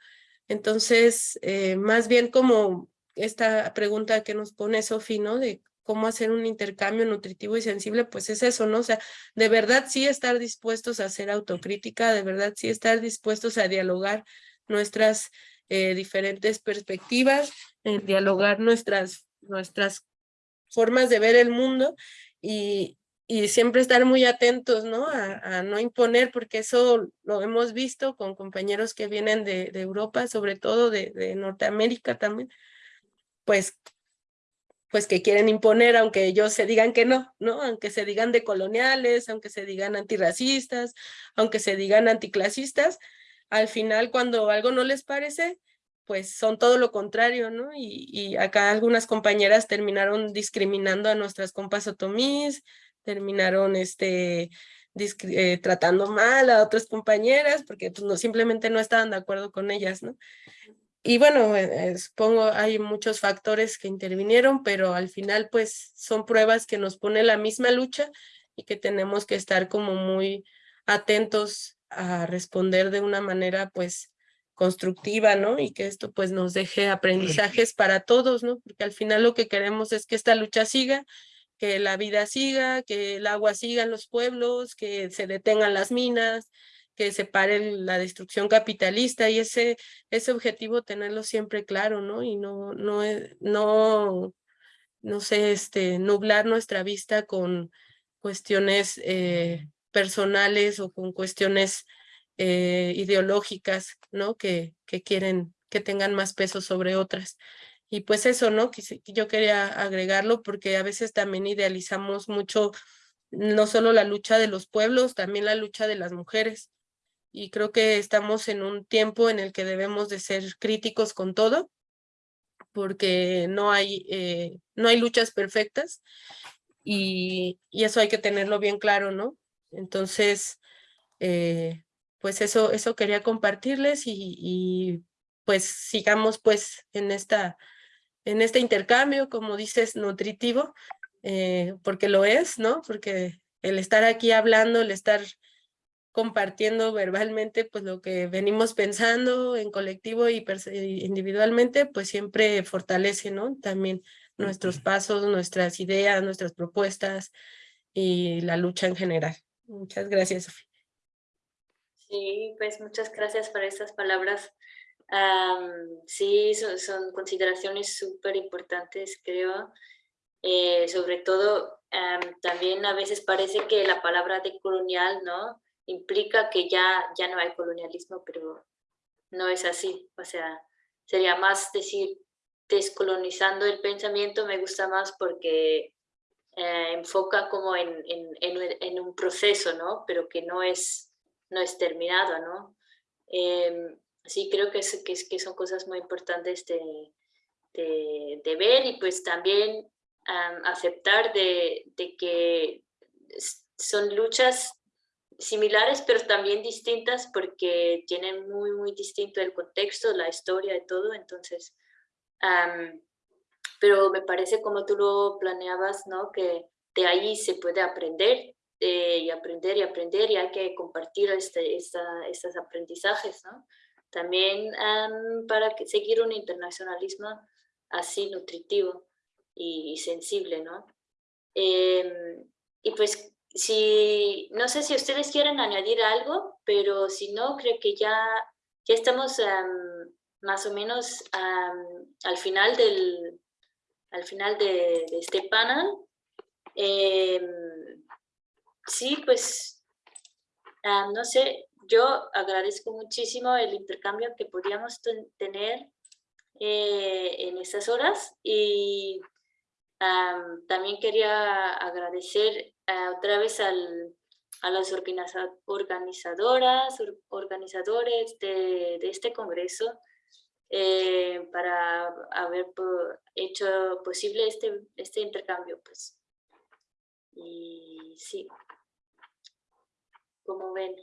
Entonces, eh, más bien como esta pregunta que nos pone Sofi, ¿no? De cómo hacer un intercambio nutritivo y sensible, pues es eso, ¿no? O sea, de verdad sí estar dispuestos a hacer autocrítica, de verdad sí estar dispuestos a dialogar nuestras eh, diferentes perspectivas, en dialogar nuestras, nuestras formas de ver el mundo y, y siempre estar muy atentos, ¿no? A, no imponer, porque eso lo hemos visto con compañeros que vienen de, Europa, sobre todo de, de Norteamérica también, pues pues que quieren imponer, aunque ellos se digan que no, ¿no? Aunque se digan decoloniales, aunque se digan antirracistas, aunque se digan anticlasistas, al final cuando algo no les parece, pues son todo lo contrario, ¿no? Y, y acá algunas compañeras terminaron discriminando a nuestras compas otomís, terminaron este, eh, tratando mal a otras compañeras porque pues, no, simplemente no estaban de acuerdo con ellas, ¿no? Y bueno, eh, eh, supongo hay muchos factores que intervinieron, pero al final pues son pruebas que nos pone la misma lucha y que tenemos que estar como muy atentos a responder de una manera pues constructiva, ¿no? Y que esto pues nos deje aprendizajes para todos, ¿no? Porque al final lo que queremos es que esta lucha siga, que la vida siga, que el agua siga en los pueblos, que se detengan las minas, que separe la destrucción capitalista y ese, ese objetivo tenerlo siempre claro, ¿no? Y no, no, no, no sé, este, nublar nuestra vista con cuestiones eh, personales o con cuestiones eh, ideológicas, ¿no? Que, que quieren que tengan más peso sobre otras. Y pues eso, ¿no? Yo quería agregarlo porque a veces también idealizamos mucho no solo la lucha de los pueblos, también la lucha de las mujeres y creo que estamos en un tiempo en el que debemos de ser críticos con todo, porque no hay, eh, no hay luchas perfectas y, y eso hay que tenerlo bien claro, ¿no? Entonces, eh, pues eso, eso quería compartirles y, pues sigamos pues en, esta, en este intercambio, como dices, nutritivo, eh, porque lo es, ¿no? Porque el estar aquí hablando, el estar compartiendo verbalmente pues lo que venimos pensando en colectivo y individualmente, pues siempre fortalece, ¿no? También nuestros pasos, nuestras ideas, nuestras propuestas y la lucha en general. Muchas gracias, Sofía. Sí, pues muchas gracias por estas palabras. sí, son, consideraciones súper importantes, creo. Eh, sobre todo, también a veces parece que la palabra decolonial, ¿no? Implica que ya, ya no hay colonialismo, pero no es así. O sea, sería más decir descolonizando el pensamiento, me gusta más porque eh, enfoca como en, en, un proceso, ¿no? Pero que no es, no es terminado, ¿no? Em, sí, creo que, es, que, que, son cosas muy importantes de, de, de ver y pues también aceptar de, de que son luchas similares, pero también distintas porque tienen muy, muy distinto el contexto, la historia y todo, entonces, pero me parece como tú lo planeabas, ¿no? Que de ahí se puede aprender eh, y aprender y aprender y hay que compartir este, esta, estos aprendizajes, ¿no? También para que, seguir un internacionalismo así nutritivo y, sensible, ¿no? Em, y pues si, no sé si ustedes quieren añadir algo, pero si no, creo que ya, ya estamos más o menos al final del, al final de, este panel. Em, sí, pues, no sé, yo agradezco muchísimo el intercambio que podíamos tener eh, en estas horas y también quería agradecer uh, otra vez al, a las organizadoras, organizadores de, de este congreso eh, para haber hecho posible este, este intercambio. Pues. Y sí, como ven.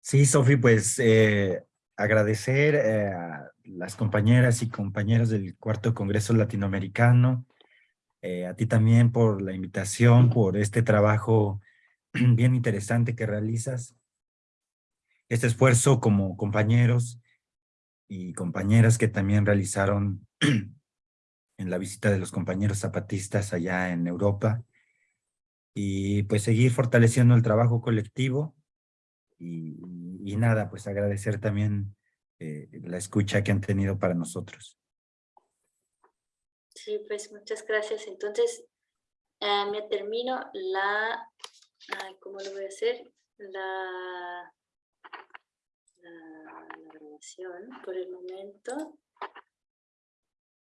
Sí, Sofi, pues eh, agradecer eh, las compañeras y compañeros del Cuarto Congreso Latinoamericano, eh, a ti también por la invitación, por este trabajo bien interesante que realizas, este esfuerzo como compañeros y compañeras que también realizaron en la visita de los compañeros zapatistas allá en Europa, y pues seguir fortaleciendo el trabajo colectivo, y, y nada, pues agradecer también eh, la escucha que han tenido para nosotros. Sí, pues muchas gracias. Entonces, eh, me termino la, ¿cómo lo voy a hacer? La, grabación por el momento.